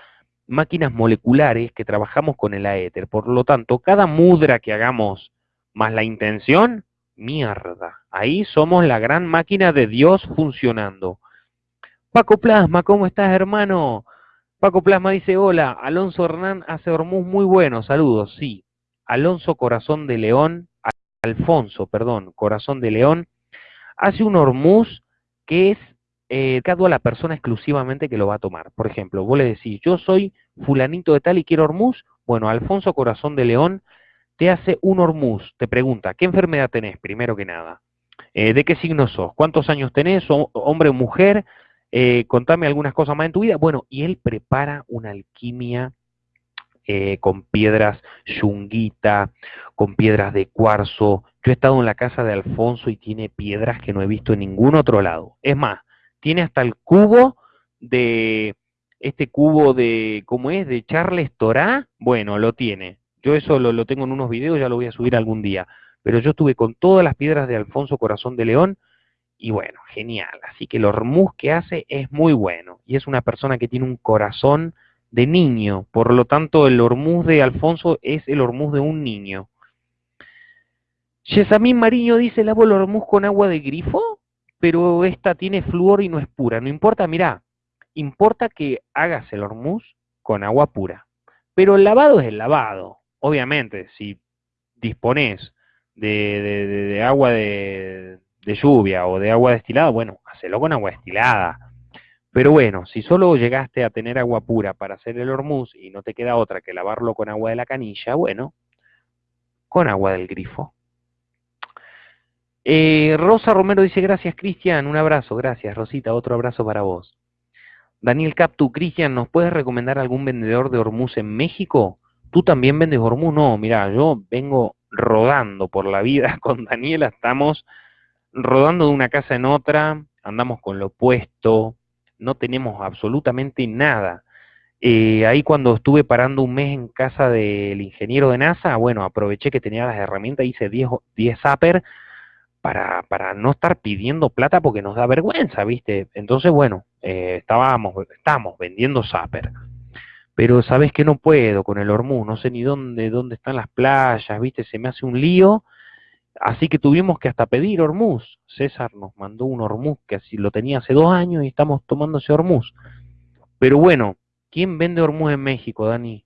máquinas moleculares que trabajamos con el aéter. Por lo tanto, cada mudra que hagamos más la intención, mierda. Ahí somos la gran máquina de Dios funcionando. Paco Plasma, ¿cómo estás, hermano? Paco Plasma dice, hola, Alonso Hernán hace hormuz muy bueno, saludos, sí. Alonso Corazón de León, Alfonso, perdón, Corazón de León, hace un hormuz que es eh, a la persona exclusivamente que lo va a tomar. Por ejemplo, vos le decís, yo soy fulanito de tal y quiero hormuz, bueno, Alfonso Corazón de León te hace un hormuz, te pregunta, ¿qué enfermedad tenés, primero que nada? Eh, ¿De qué signo sos? ¿Cuántos años tenés? ¿Hombre o mujer? eh, contame algunas cosas más en tu vida. Bueno, y él prepara una alquimia eh, con piedras yunguita, con piedras de cuarzo. Yo he estado en la casa de Alfonso y tiene piedras que no he visto en ningún otro lado. Es más, tiene hasta el cubo de, este cubo de, ¿cómo es? De Charles Torá. Bueno, lo tiene. Yo eso lo, lo tengo en unos videos, ya lo voy a subir algún día. Pero yo estuve con todas las piedras de Alfonso Corazón de León y bueno, genial. Así que el hormuz que hace es muy bueno. Y es una persona que tiene un corazón de niño. Por lo tanto, el hormuz de Alfonso es el hormuz de un niño. Yesamín Mariño dice, lavo el hormuz con agua de grifo, pero esta tiene flúor y no es pura. No importa, mirá, importa que hagas el hormuz con agua pura. Pero el lavado es el lavado. Obviamente, si dispones de agua de, de lluvia o de agua destilada, bueno, hacelo con agua destilada. Pero bueno, si solo llegaste a tener agua pura para hacer el hormuz y no te queda otra que lavarlo con agua de la canilla, bueno, con agua del grifo. Eh, Rosa Romero dice, gracias Cristian, un abrazo, gracias Rosita, otro abrazo para vos. Daniel Captu, Cristian, ¿nos puedes recomendar algún vendedor de hormuz en México? ¿Tú también vendes hormuz? No, mira, yo vengo rodando por la vida con Daniela, estamos rodando de una casa en otra, andamos con lo opuesto, no tenemos absolutamente nada. Eh, ahí cuando estuve parando un mes en casa del ingeniero de NASA, bueno, aproveché que tenía las herramientas, hice 10, 10 zapper para, para no estar pidiendo plata porque nos da vergüenza, ¿viste? Entonces, bueno, eh, estábamos, estamos vendiendo zapper. Pero sabes que no puedo con el Hormuz, no sé ni dónde, dónde están las playas, ¿viste? Se me hace un lío Así que tuvimos que hasta pedir Hormuz. César nos mandó un Hormuz que así lo tenía hace dos años y estamos tomando ese Hormuz. Pero bueno, ¿quién vende Hormuz en México, Dani?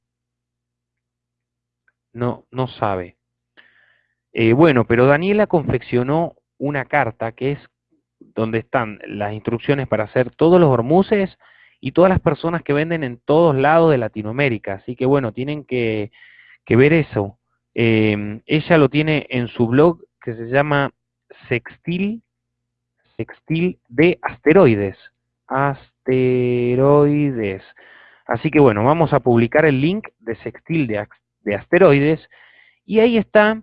No, no sabe. Eh, bueno, pero Daniela confeccionó una carta que es donde están las instrucciones para hacer todos los hormuces y todas las personas que venden en todos lados de Latinoamérica. Así que bueno, tienen que, que ver eso. Eh, ella lo tiene en su blog que se llama Sextil, Sextil de Asteroides. Asteroides. Así que bueno, vamos a publicar el link de Sextil de, de Asteroides y ahí está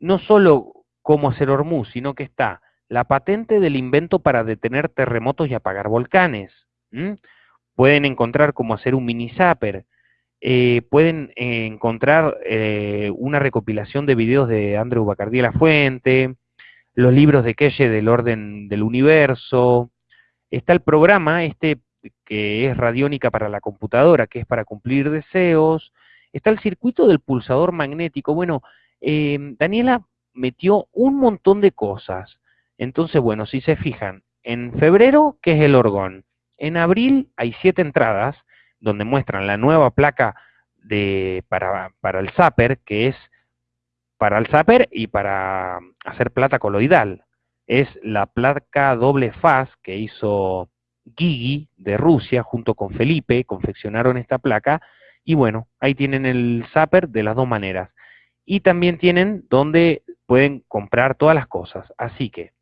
no solo cómo hacer Hormuz, sino que está la patente del invento para detener terremotos y apagar volcanes. Pueden encontrar cómo hacer un mini zapper, eh, pueden eh, encontrar eh, una recopilación de videos de Andrew Bacardí La Fuente, los libros de Keye del orden del universo, está el programa este que es radiónica para la computadora, que es para cumplir deseos, está el circuito del pulsador magnético. Bueno, Daniela metió un montón de cosas. Entonces, bueno, si se fijan, en febrero, ¿qué es el orgón? En abril hay siete entradas, donde muestran la nueva placa de, para, para el zapper, que es para el zapper y para hacer plata coloidal. Es la placa doble faz que hizo Gigi de Rusia junto con Felipe, confeccionaron esta placa y bueno, ahí tienen el zapper de las dos maneras. Y también tienen donde pueden comprar todas las cosas. Así que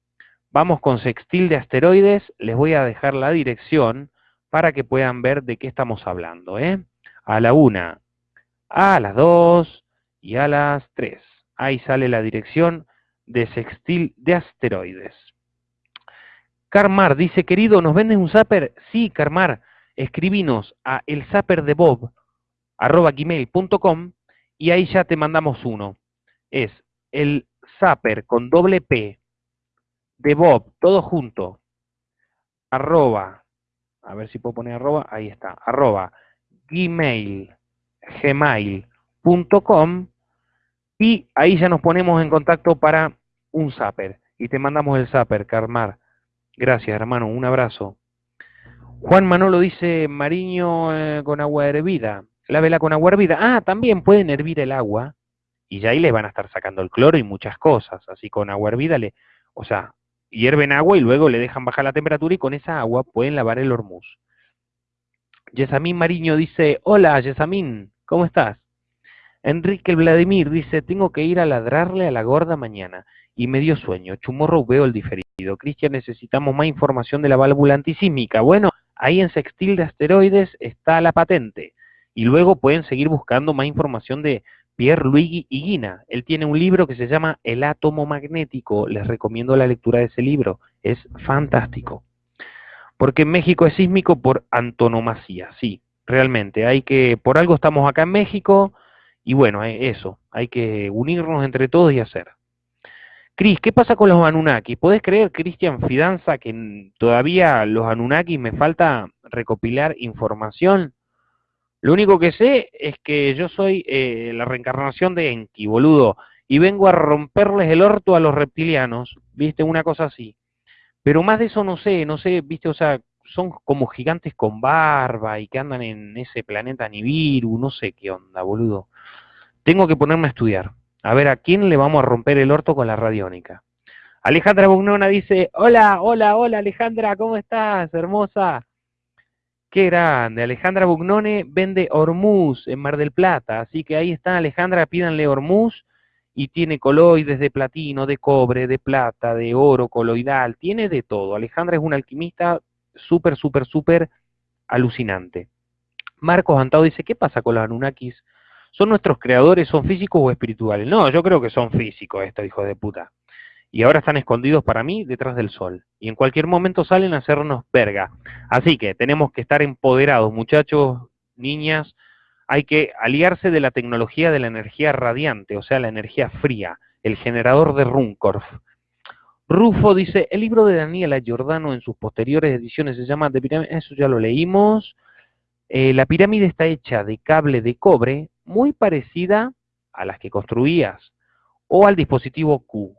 vamos con Sextil de Asteroides, les voy a dejar la dirección para que puedan ver de qué estamos hablando. ¿eh? A la una, a las dos y a las tres. Ahí sale la dirección de Sextil de Asteroides. Carmar dice, querido, ¿nos vendes un zapper? Sí, Carmar, escribinos a el de y ahí ya te mandamos uno. Es el zapper con doble P de Bob, todo junto, arroba a ver si puedo poner arroba, ahí está, arroba gmail, gmail.com y ahí ya nos ponemos en contacto para un zapper y te mandamos el zapper, Carmar. Gracias, hermano, un abrazo. Juan Manolo dice, Mariño eh, con agua hervida, vela con agua hervida. Ah, también pueden hervir el agua y ya ahí les van a estar sacando el cloro y muchas cosas. Así con agua hervida, le, o sea, hierven agua y luego le dejan bajar la temperatura y con esa agua pueden lavar el hormuz. Yesamín Mariño dice, hola Yesamín, ¿cómo estás? Enrique Vladimir dice, tengo que ir a ladrarle a la gorda mañana y me dio sueño. Chumorro veo el diferido. Cristian, necesitamos más información de la válvula antisísmica. Bueno, ahí en Sextil de Asteroides está la patente. Y luego pueden seguir buscando más información de Pierre Luigi Higuina. Él tiene un libro que se llama El átomo magnético. Les recomiendo la lectura de ese libro. Es fantástico. Porque México es sísmico por antonomasía, sí, realmente. Hay que, por algo estamos acá en México y bueno, eso, hay que unirnos entre todos y hacer. Cris, ¿qué pasa con los Anunnaki? ¿Puedes creer, Cristian Fidanza, que todavía los Anunnaki me falta recopilar información? Lo único que sé es que yo soy eh, la reencarnación de Enki, boludo, y vengo a romperles el orto a los reptilianos, viste, una cosa así. Pero más de eso no sé, no sé, viste, o sea, son como gigantes con barba y que andan en ese planeta Nibiru, no sé qué onda, boludo. Tengo que ponerme a estudiar, a ver a quién le vamos a romper el orto con la radiónica. Alejandra Bugnona dice, hola, hola, hola Alejandra, ¿cómo estás? Hermosa. Qué grande. Alejandra Bugnone vende Hormuz en Mar del Plata. Así que ahí está Alejandra, pídanle Hormuz y tiene coloides de platino, de cobre, de plata, de oro, coloidal, tiene de todo. Alejandra es una alquimista súper, súper, súper alucinante. Marcos Antado dice, ¿qué pasa con los Anunnakis? ¿Son nuestros creadores, son físicos o espirituales? No, yo creo que son físicos estos hijos de puta. Y ahora están escondidos para mí detrás del sol. Y en cualquier momento salen a hacernos verga. Así que tenemos que estar empoderados, muchachos, niñas, hay que aliarse de la tecnología de la energía radiante, o sea, la energía fría, el generador de Runcorf. Rufo dice, el libro de Daniela Giordano en sus posteriores ediciones se llama The Pyramid, eso ya lo leímos. Eh, la pirámide está hecha de cable de cobre muy parecida a las que construías o al dispositivo Q.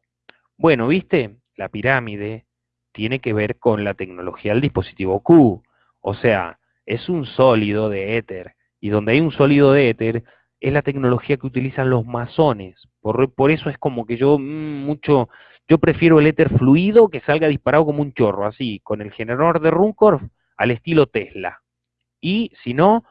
Bueno, ¿viste? La pirámide tiene que ver con la tecnología del dispositivo Q. O sea, es un sólido de éter y donde hay un sólido de éter, es la tecnología que utilizan los masones. Por, por eso es como que yo mm, mucho, yo prefiero el éter fluido que salga disparado como un chorro, así, con el generador de Runcorf al estilo Tesla. Y si no,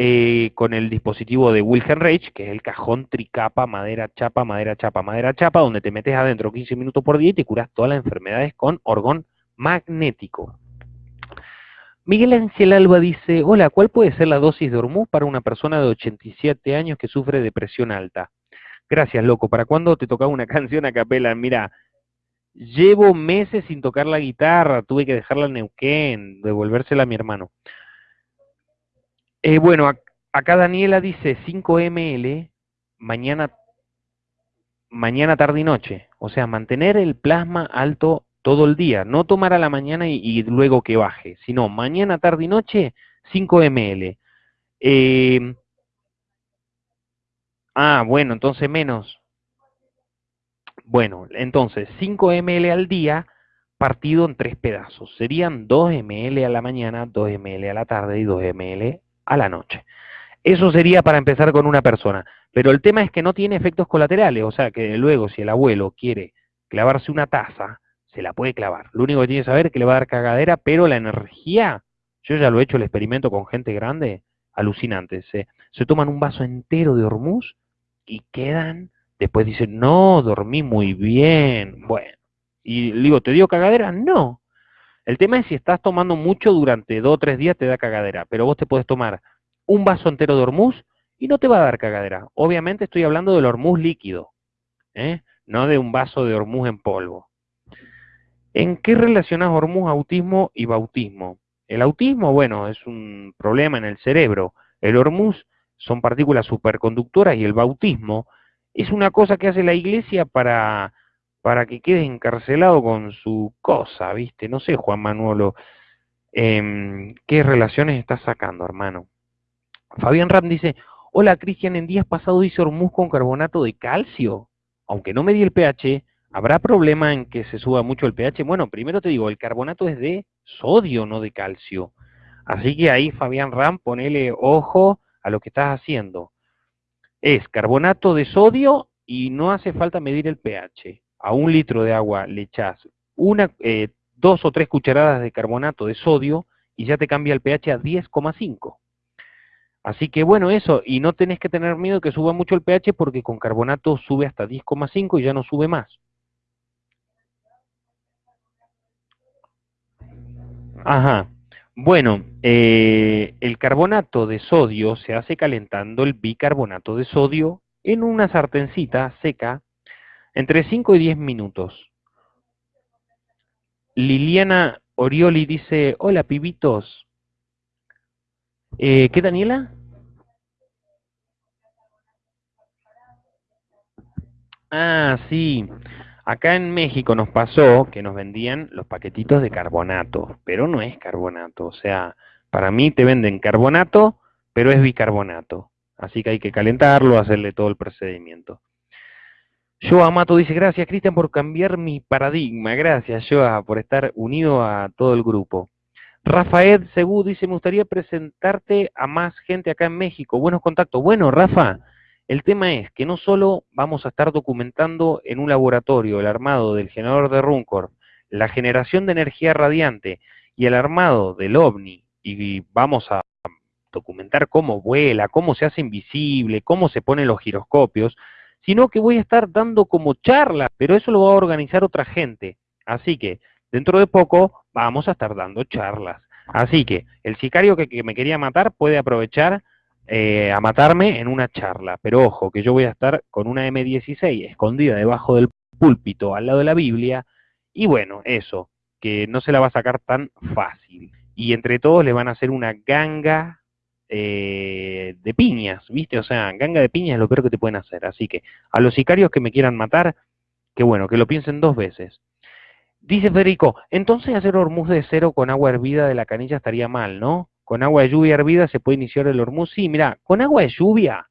eh, con el dispositivo de Wilhelm Reich, que es el cajón tricapa, madera chapa, madera chapa, madera chapa, donde te metes adentro 15 minutos por día y te curas todas las enfermedades con orgón magnético. Miguel Ángel Alba dice, hola, ¿cuál puede ser la dosis de Hormuz para una persona de 87 años que sufre depresión alta? Gracias, loco. ¿Para cuándo te tocaba una canción a capela? Mira, llevo meses sin tocar la guitarra, tuve que dejarla en Neuquén, devolvérsela a mi hermano. Eh, bueno, acá Daniela dice 5 ml mañana, mañana, tarde y noche. O sea, mantener el plasma alto todo el día, no tomar a la mañana y, luego que baje, sino mañana, tarde y noche, 5 ml. Eh, ah, bueno, entonces menos. Bueno, entonces 5 ml al día partido en tres pedazos. Serían 2 ml a la mañana, 2 ml a la tarde y 2 ml a la noche. Eso sería para empezar con una persona. Pero el tema es que no tiene efectos colaterales, o sea que luego si el abuelo quiere clavarse una taza, se la puede clavar. Lo único que tiene que saber es que le va a dar cagadera, pero la energía, yo ya lo he hecho el experimento con gente grande, alucinante. Se, se toman un vaso entero de hormuz y quedan, después dicen, no, dormí muy bien. Bueno, y digo, ¿te dio cagadera? No. El tema es si estás tomando mucho durante dos o tres días te da cagadera, pero vos te puedes tomar un vaso entero de hormuz y no te va a dar cagadera. Obviamente estoy hablando del hormuz líquido, ¿eh? no de un vaso de hormuz en polvo. ¿En qué relacionas hormuz, autismo y bautismo? El autismo, bueno, es un problema en el cerebro. El hormuz son partículas superconductoras y el bautismo es una cosa que hace la iglesia para, para que quede encarcelado con su cosa, ¿viste? No sé, Juan Manuelo, em, ¿qué relaciones estás sacando, hermano? Fabián Ram dice, hola Cristian, en días pasados hice hormuz con carbonato de calcio. Aunque no me di el pH, ¿Habrá problema en que se suba mucho el pH? Bueno, primero te digo, el carbonato es de sodio, no de calcio. Así que ahí, Fabián Ram, ponele ojo a lo que estás haciendo. Es carbonato de sodio y no hace falta medir el pH. A un litro de agua le echas una, eh, dos o tres cucharadas de carbonato de sodio y ya te cambia el pH a 10,5. Así que bueno, eso, y no tenés que tener miedo que suba mucho el pH porque con carbonato sube hasta 10,5 y ya no sube más. Ajá. Bueno, eh, el carbonato de sodio se hace calentando el bicarbonato de sodio en una sartencita seca entre 5 y 10 minutos. Liliana Orioli dice, hola pibitos. Eh, ¿Qué Daniela? Ah, sí. Acá en México nos pasó que nos vendían los paquetitos de carbonato, pero no es carbonato. O sea, para mí te venden carbonato, pero es bicarbonato. Así que hay que calentarlo, hacerle todo el procedimiento. Joa Amato dice, gracias Cristian por cambiar mi paradigma. Gracias Joa por estar unido a todo el grupo. Rafael Segú dice, me gustaría presentarte a más gente acá en México. Buenos contactos. Bueno, Rafa, El tema es que no solo vamos a estar documentando en un laboratorio el armado del generador de Runcorn, la generación de energía radiante y el armado del OVNI, y vamos a documentar cómo vuela, cómo se hace invisible, cómo se ponen los giroscopios, sino que voy a estar dando como charla, pero eso lo va a organizar otra gente. Así que dentro de poco vamos a estar dando charlas. Así que el sicario que, me quería matar puede aprovechar eh, a matarme en una charla. Pero ojo, que yo voy a estar con una M16 escondida debajo del púlpito al lado de la Biblia. Y bueno, eso, que no se la va a sacar tan fácil. Y entre todos le van a hacer una ganga eh, de piñas, ¿viste? O sea, ganga de piñas es lo peor que te pueden hacer. Así que a los sicarios que me quieran matar, que bueno, que lo piensen dos veces. Dice Federico, entonces hacer hormuz de cero con agua hervida de la canilla estaría mal, ¿no? Con agua de lluvia hervida se puede iniciar el hormuz. Sí, mira, con agua de lluvia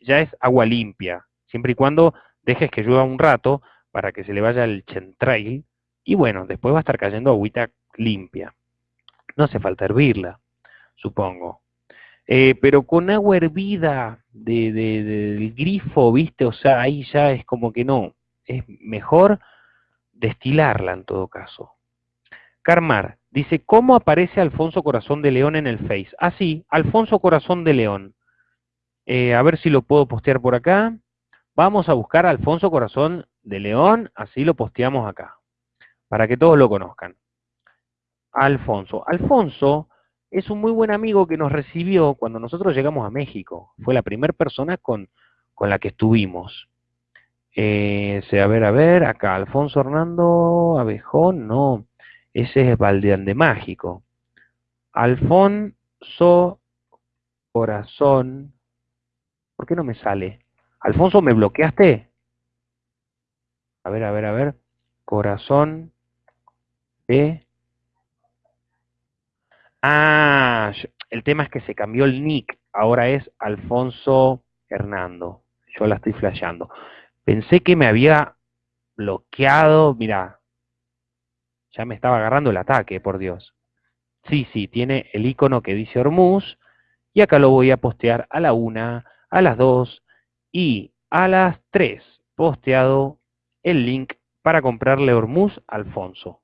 ya es agua limpia, siempre y cuando dejes que llueva un rato para que se le vaya el chentrail y bueno, después va a estar cayendo agüita limpia. No hace falta hervirla, supongo. Eh, pero con agua hervida de, del grifo, ¿viste? O sea, ahí ya es como que no. Es mejor destilarla en todo caso. Carmar dice, ¿cómo aparece Alfonso Corazón de León en el Face? Ah, sí, Alfonso Corazón de León. Eh, a ver si lo puedo postear por acá. Vamos a buscar a Alfonso Corazón de León, así lo posteamos acá, para que todos lo conozcan. Alfonso. Alfonso es un muy buen amigo que nos recibió cuando nosotros llegamos a México. Fue la primera persona con, con la que estuvimos. Eh, a ver, a ver, acá, Alfonso Hernando Abejón, no, ese es Valdeán de Mágico. Alfonso Corazón, ¿por qué no me sale? Alfonso, ¿me bloqueaste? A ver, a ver, a ver, Corazón B. Ah, el tema es que se cambió el nick, ahora es Alfonso Hernando. Yo la estoy flasheando. Pensé que me había bloqueado, mira, ya me estaba agarrando el ataque, por Dios. Sí, sí, tiene el icono que dice Hormuz, y acá lo voy a postear a la una, a las dos y a las tres. Posteado el link para comprarle Hormuz a Alfonso.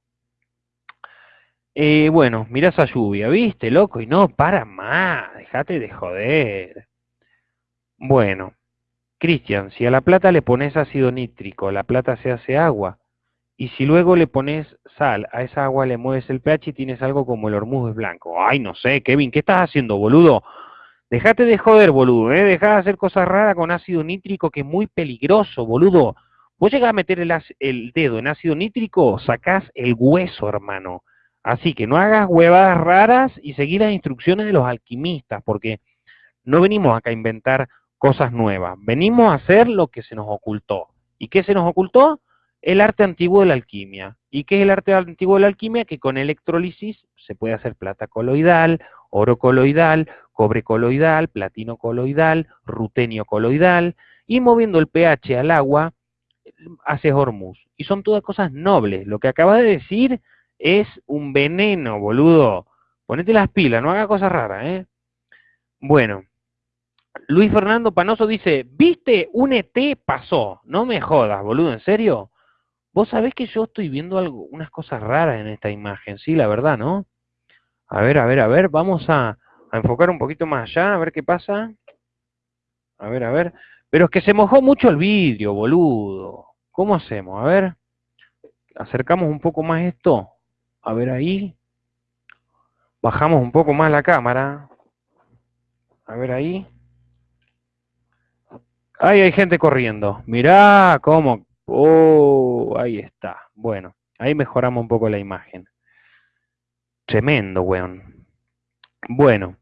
Eh, bueno, mirá esa lluvia, ¿viste, loco? Y no, para más, déjate de joder. Bueno, Cristian, si a la plata le pones ácido nítrico, la plata se hace agua. Y si luego le pones sal, a esa agua le mueves el pH y tienes algo como el hormuz blanco. Ay, no sé, Kevin, ¿qué estás haciendo, boludo? Dejate de joder, boludo, ¿eh? Deja de hacer cosas raras con ácido nítrico que es muy peligroso, boludo. Vos llegás a meter el, el dedo en ácido nítrico, sacás el hueso, hermano. Así que no hagas huevadas raras y seguí las instrucciones de los alquimistas, porque no venimos acá a inventar cosas nuevas. Venimos a hacer lo que se nos ocultó. ¿Y qué se nos ocultó? El arte antiguo de la alquimia. ¿Y qué es el arte antiguo de la alquimia? Que con electrólisis se puede hacer plata coloidal, oro coloidal, cobre coloidal, platino coloidal, rutenio coloidal, y moviendo el pH al agua, hace hormuz. Y son todas cosas nobles. Lo que acabas de decir es un veneno, boludo. Ponete las pilas, no haga cosas raras, ¿eh? Bueno, Luis Fernando Panoso dice, ¿viste? Un ET pasó. No me jodas, boludo, ¿en serio? Vos sabés que yo estoy viendo algo, unas cosas raras en esta imagen, sí, la verdad, ¿no? A ver, a ver, a ver, vamos a, enfocar un poquito más allá, a ver qué pasa. A ver, a ver. Pero es que se mojó mucho el vidrio, boludo. ¿Cómo hacemos? A ver. Acercamos un poco más esto. A ver ahí. Bajamos un poco más la cámara. A ver ahí. Ahí hay gente corriendo. Mirá cómo... Oh, ahí está. Bueno, ahí mejoramos un poco la imagen. Tremendo, weón. Bueno.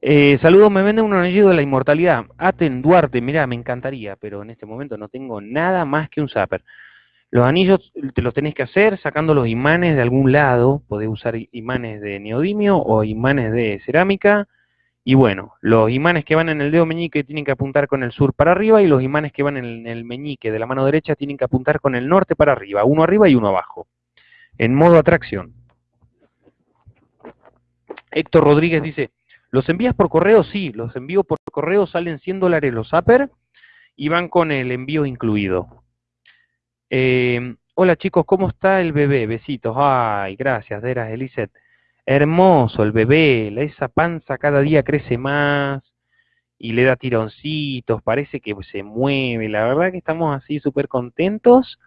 Eh, saludos, me venden un anillo de la inmortalidad. Aten Duarte, mirá, me encantaría, pero en este momento no tengo nada más que un zapper. Los anillos te los tenés que hacer sacando los imanes de algún lado. Podés usar imanes de neodimio o imanes de cerámica y bueno, los imanes que van en el dedo meñique tienen que apuntar con el sur para arriba y los imanes que van en el meñique de la mano derecha tienen que apuntar con el norte para arriba, uno arriba y uno abajo, en modo atracción. Héctor Rodríguez dice, ¿Los envías por correo? Sí, los envío por correo, salen 100 dólares los upper y van con el envío incluido. Eh, hola chicos, ¿cómo está el bebé? Besitos. Ay, gracias, Deras Eliseth. Hermoso el bebé, esa panza cada día crece más y le da tironcitos, parece que se mueve. La verdad que estamos así súper contentos.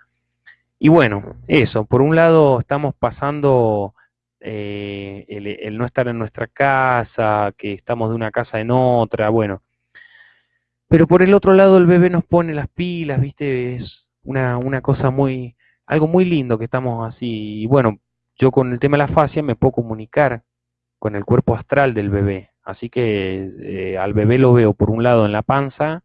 Y bueno, eso, por un lado estamos pasando eh, el, no estar en nuestra casa, que estamos de una casa en otra, bueno. Pero por el otro lado el bebé nos pone las pilas, viste, es una, una cosa muy, algo muy lindo que estamos así. Y bueno, yo con el tema de la fascia me puedo comunicar con el cuerpo astral del bebé. Así que eh, al bebé lo veo por un lado en la panza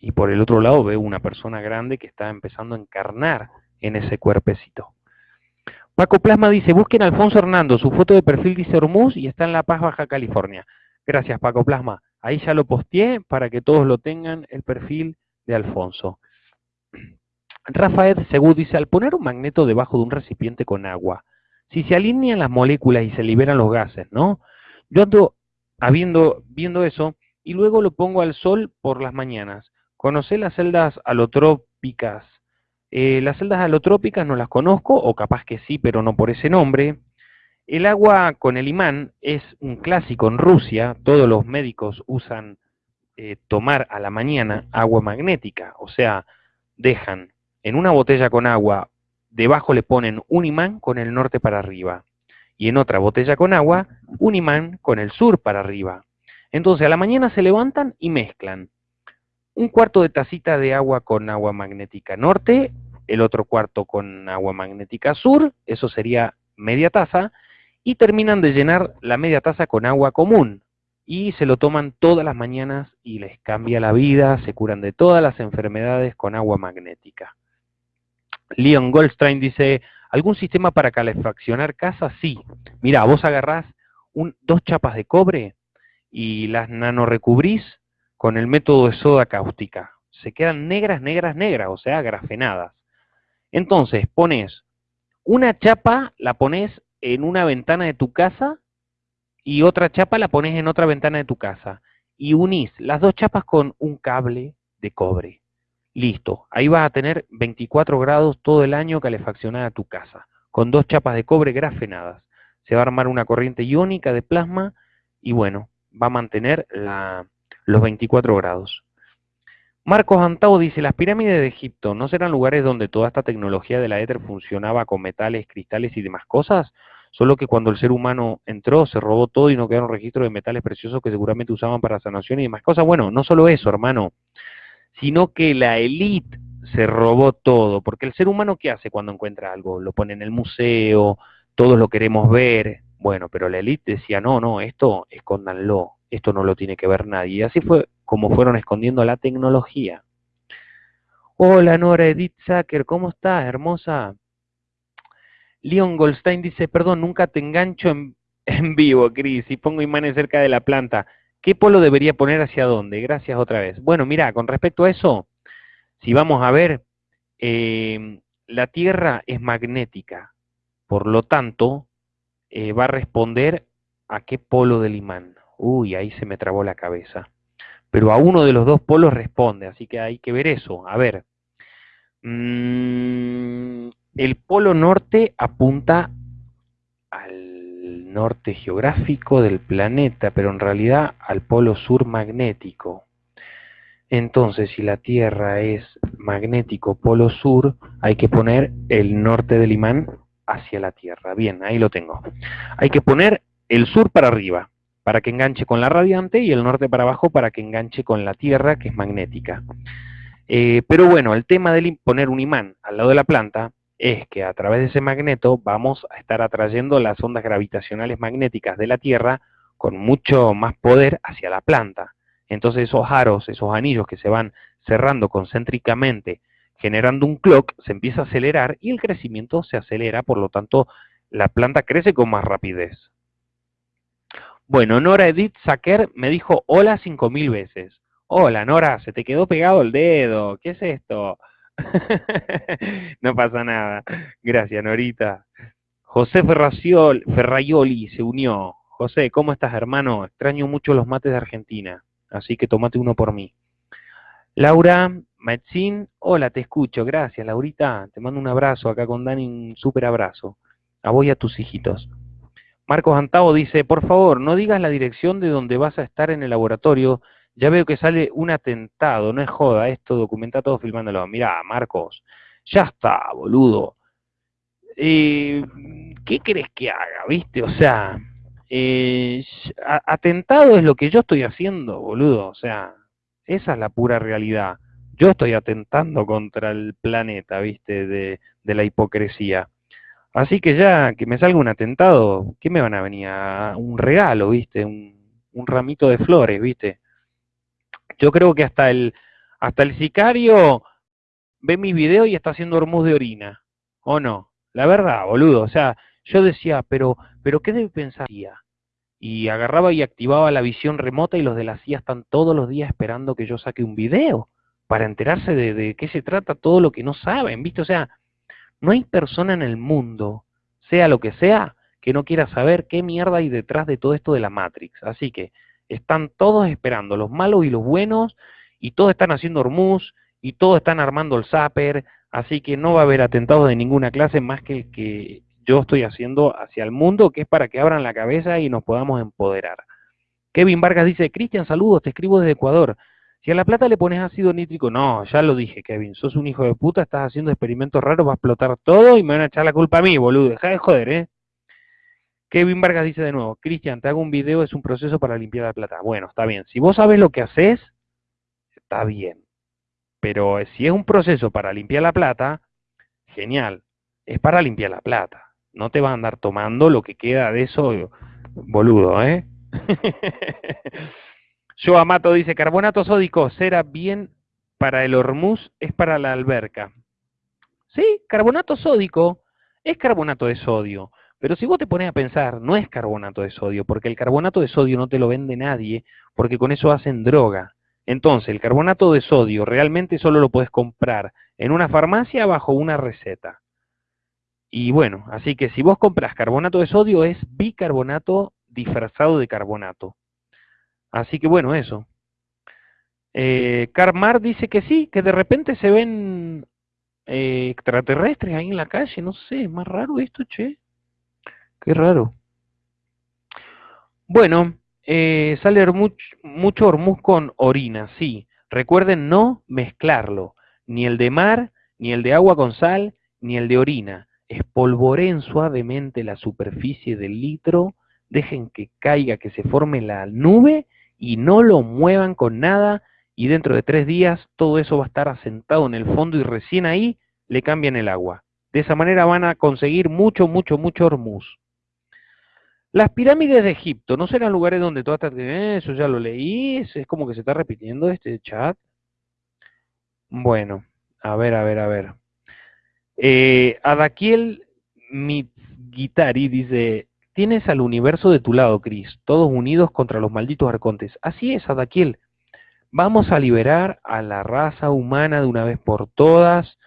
y por el otro lado veo una persona grande que está empezando a encarnar en ese cuerpecito. Paco Plasma dice, busquen Alfonso Hernando, su foto de perfil dice Hormuz y está en La Paz, Baja California. Gracias Paco Plasma. Ahí ya lo posteé para que todos lo tengan, el perfil de Alfonso. Rafael Segú dice, al poner un magneto debajo de un recipiente con agua, si se alinean las moléculas y se liberan los gases, ¿no? Yo ando habiendo, viendo eso y luego lo pongo al sol por las mañanas. ¿Conocé las celdas alotrópicas eh, las celdas alotrópicas no las conozco, o capaz que sí, pero no por ese nombre. El agua con el imán es un clásico en Rusia, todos los médicos usan eh, tomar a la mañana agua magnética, o sea, dejan en una botella con agua, debajo le ponen un imán con el norte para arriba, y en otra botella con agua, un imán con el sur para arriba. Entonces a la mañana se levantan y mezclan un cuarto de tacita de agua con agua magnética norte, el otro cuarto con agua magnética sur, eso sería media taza, y terminan de llenar la media taza con agua común. Y se lo toman todas las mañanas y les cambia la vida, se curan de todas las enfermedades con agua magnética. Leon Goldstein dice, ¿algún sistema para calefaccionar casas? Sí. Mira, vos agarrás dos chapas de cobre y las nanorecubrís con el método de soda cáustica. Se quedan negras, negras, negras, o sea, grafenadas. Entonces, pones una chapa, la pones en una ventana de tu casa y otra chapa la pones en otra ventana de tu casa. Y unís las dos chapas con un cable de cobre. Listo, ahí vas a tener 24 grados todo el año calefaccionada tu casa, con dos chapas de cobre grafenadas. Se va a armar una corriente iónica de plasma y bueno, va a mantener los 24 grados. Marcos Antao dice, las pirámides de Egipto no serán lugares donde toda esta tecnología de la éter funcionaba con metales, cristales y demás cosas, solo que cuando el ser humano entró se robó todo y no quedaron registros de metales preciosos que seguramente usaban para sanación y demás cosas. Bueno, no solo eso, hermano, sino que la élite se robó todo, porque el ser humano ¿qué hace cuando encuentra algo? Lo pone en el museo, todos lo queremos ver, bueno, pero la élite decía, no, no, esto escóndanlo, esto no lo tiene que ver nadie. Y así fue como fueron escondiendo la tecnología. Hola Nora Edith Zucker, ¿cómo estás, hermosa? Leon Goldstein dice, perdón, nunca te engancho en, vivo, Cris, y pongo imanes cerca de la planta. ¿Qué polo debería poner hacia dónde? Gracias otra vez. Bueno, mira, con respecto a eso, si vamos a ver, eh, la Tierra es magnética, por lo tanto, eh, va a responder a qué polo del imán. Uy, ahí se me trabó la cabeza. Pero a uno de los dos polos responde, así que hay que ver eso. A ver, mm, el polo norte apunta al norte geográfico del planeta, pero en realidad al polo sur magnético. Entonces, si la Tierra es magnético polo sur, hay que poner el norte del imán hacia la Tierra. Bien, ahí lo tengo. Hay que poner el sur para arriba para que enganche con la radiante y el norte para abajo para que enganche con la Tierra, que es magnética. Eh, pero bueno, el tema de poner un imán al lado de la planta es que a través de ese magneto vamos a estar atrayendo las ondas gravitacionales magnéticas de la Tierra con mucho más poder hacia la planta. Entonces esos aros, esos anillos que se van cerrando concéntricamente, generando un clock, se empieza a acelerar y el crecimiento se acelera, por lo tanto la planta crece con más rapidez. Bueno, Nora Edith Sacker me dijo hola cinco mil veces. Hola, Nora, se te quedó pegado el dedo. ¿Qué es esto? no pasa nada. Gracias, Norita. José Ferraioli se unió. José, ¿cómo estás, hermano? Extraño mucho los mates de Argentina, así que tomate uno por mí. Laura Metzin, hola, te escucho, gracias, Laurita. Te mando un abrazo acá con Dani, un súper abrazo. A vos y a tus hijitos. Marcos Antavo dice, por favor, no digas la dirección de donde vas a estar en el laboratorio. Ya veo que sale un atentado, no es joda, esto documenta todo filmándolo. Mirá, Marcos, ya está, boludo. Eh, ¿Qué crees que haga, viste? O sea, eh, atentado es lo que yo estoy haciendo, boludo. O sea, esa es la pura realidad. Yo estoy atentando contra el planeta, viste, de, de la hipocresía. Así que ya que me salga un atentado, ¿qué me van a venir? Un regalo, viste, un, un ramito de flores, viste. Yo creo que hasta el, hasta el sicario ve mis videos y está haciendo hormuz de orina, ¿o no? La verdad, boludo, o sea, yo decía, pero, pero ¿qué debe pensar Y agarraba y activaba la visión remota y los de la CIA están todos los días esperando que yo saque un video para enterarse de, de qué se trata todo lo que no saben, ¿viste? O sea, no hay persona en el mundo, sea lo que sea, que no quiera saber qué mierda hay detrás de todo esto de la Matrix. Así que están todos esperando, los malos y los buenos, y todos están haciendo hormuz, y todos están armando el zapper, así que no va a haber atentados de ninguna clase más que el que yo estoy haciendo hacia el mundo, que es para que abran la cabeza y nos podamos empoderar. Kevin Vargas dice, Cristian, saludos, te escribo desde Ecuador. Si a la plata le pones ácido nítrico, no, ya lo dije, Kevin, sos un hijo de puta, estás haciendo experimentos raros, va a explotar todo y me van a echar la culpa a mí, boludo, deja de joder, ¿eh? Kevin Vargas dice de nuevo, Cristian, te hago un video, es un proceso para limpiar la plata. Bueno, está bien, si vos sabes lo que haces, está bien. Pero si es un proceso para limpiar la plata, genial, es para limpiar la plata. No te vas a andar tomando lo que queda de eso, boludo, ¿eh? Yo Amato dice, carbonato sódico, será bien para el hormuz, es para la alberca. Sí, carbonato sódico es carbonato de sodio. Pero si vos te pones a pensar, no es carbonato de sodio, porque el carbonato de sodio no te lo vende nadie, porque con eso hacen droga. Entonces, el carbonato de sodio realmente solo lo puedes comprar en una farmacia bajo una receta. Y bueno, así que si vos compras carbonato de sodio es bicarbonato disfrazado de carbonato. Así que bueno, eso. Eh, Carmar dice que sí, que de repente se ven eh, extraterrestres ahí en la calle, no sé, es más raro esto, che. Qué raro. Bueno, eh, sale mucho, hormuz con orina, sí. Recuerden no mezclarlo, ni el de mar, ni el de agua con sal, ni el de orina. Espolvoren suavemente la superficie del litro, dejen que caiga, que se forme la nube y no lo muevan con nada y dentro de tres días todo eso va a estar asentado en el fondo y recién ahí le cambian el agua. De esa manera van a conseguir mucho, mucho, mucho hormuz. Las pirámides de Egipto, ¿no serán lugares donde todas estas... Eso ya lo leí, es como que se está repitiendo este chat. Bueno, a ver, a ver, a ver. Eh, Adaquiel Mitgitari dice, tienes al universo de tu lado, Cris, todos unidos contra los malditos arcontes. Así es, Adaquiel. Vamos a liberar a la raza humana de una vez por todas.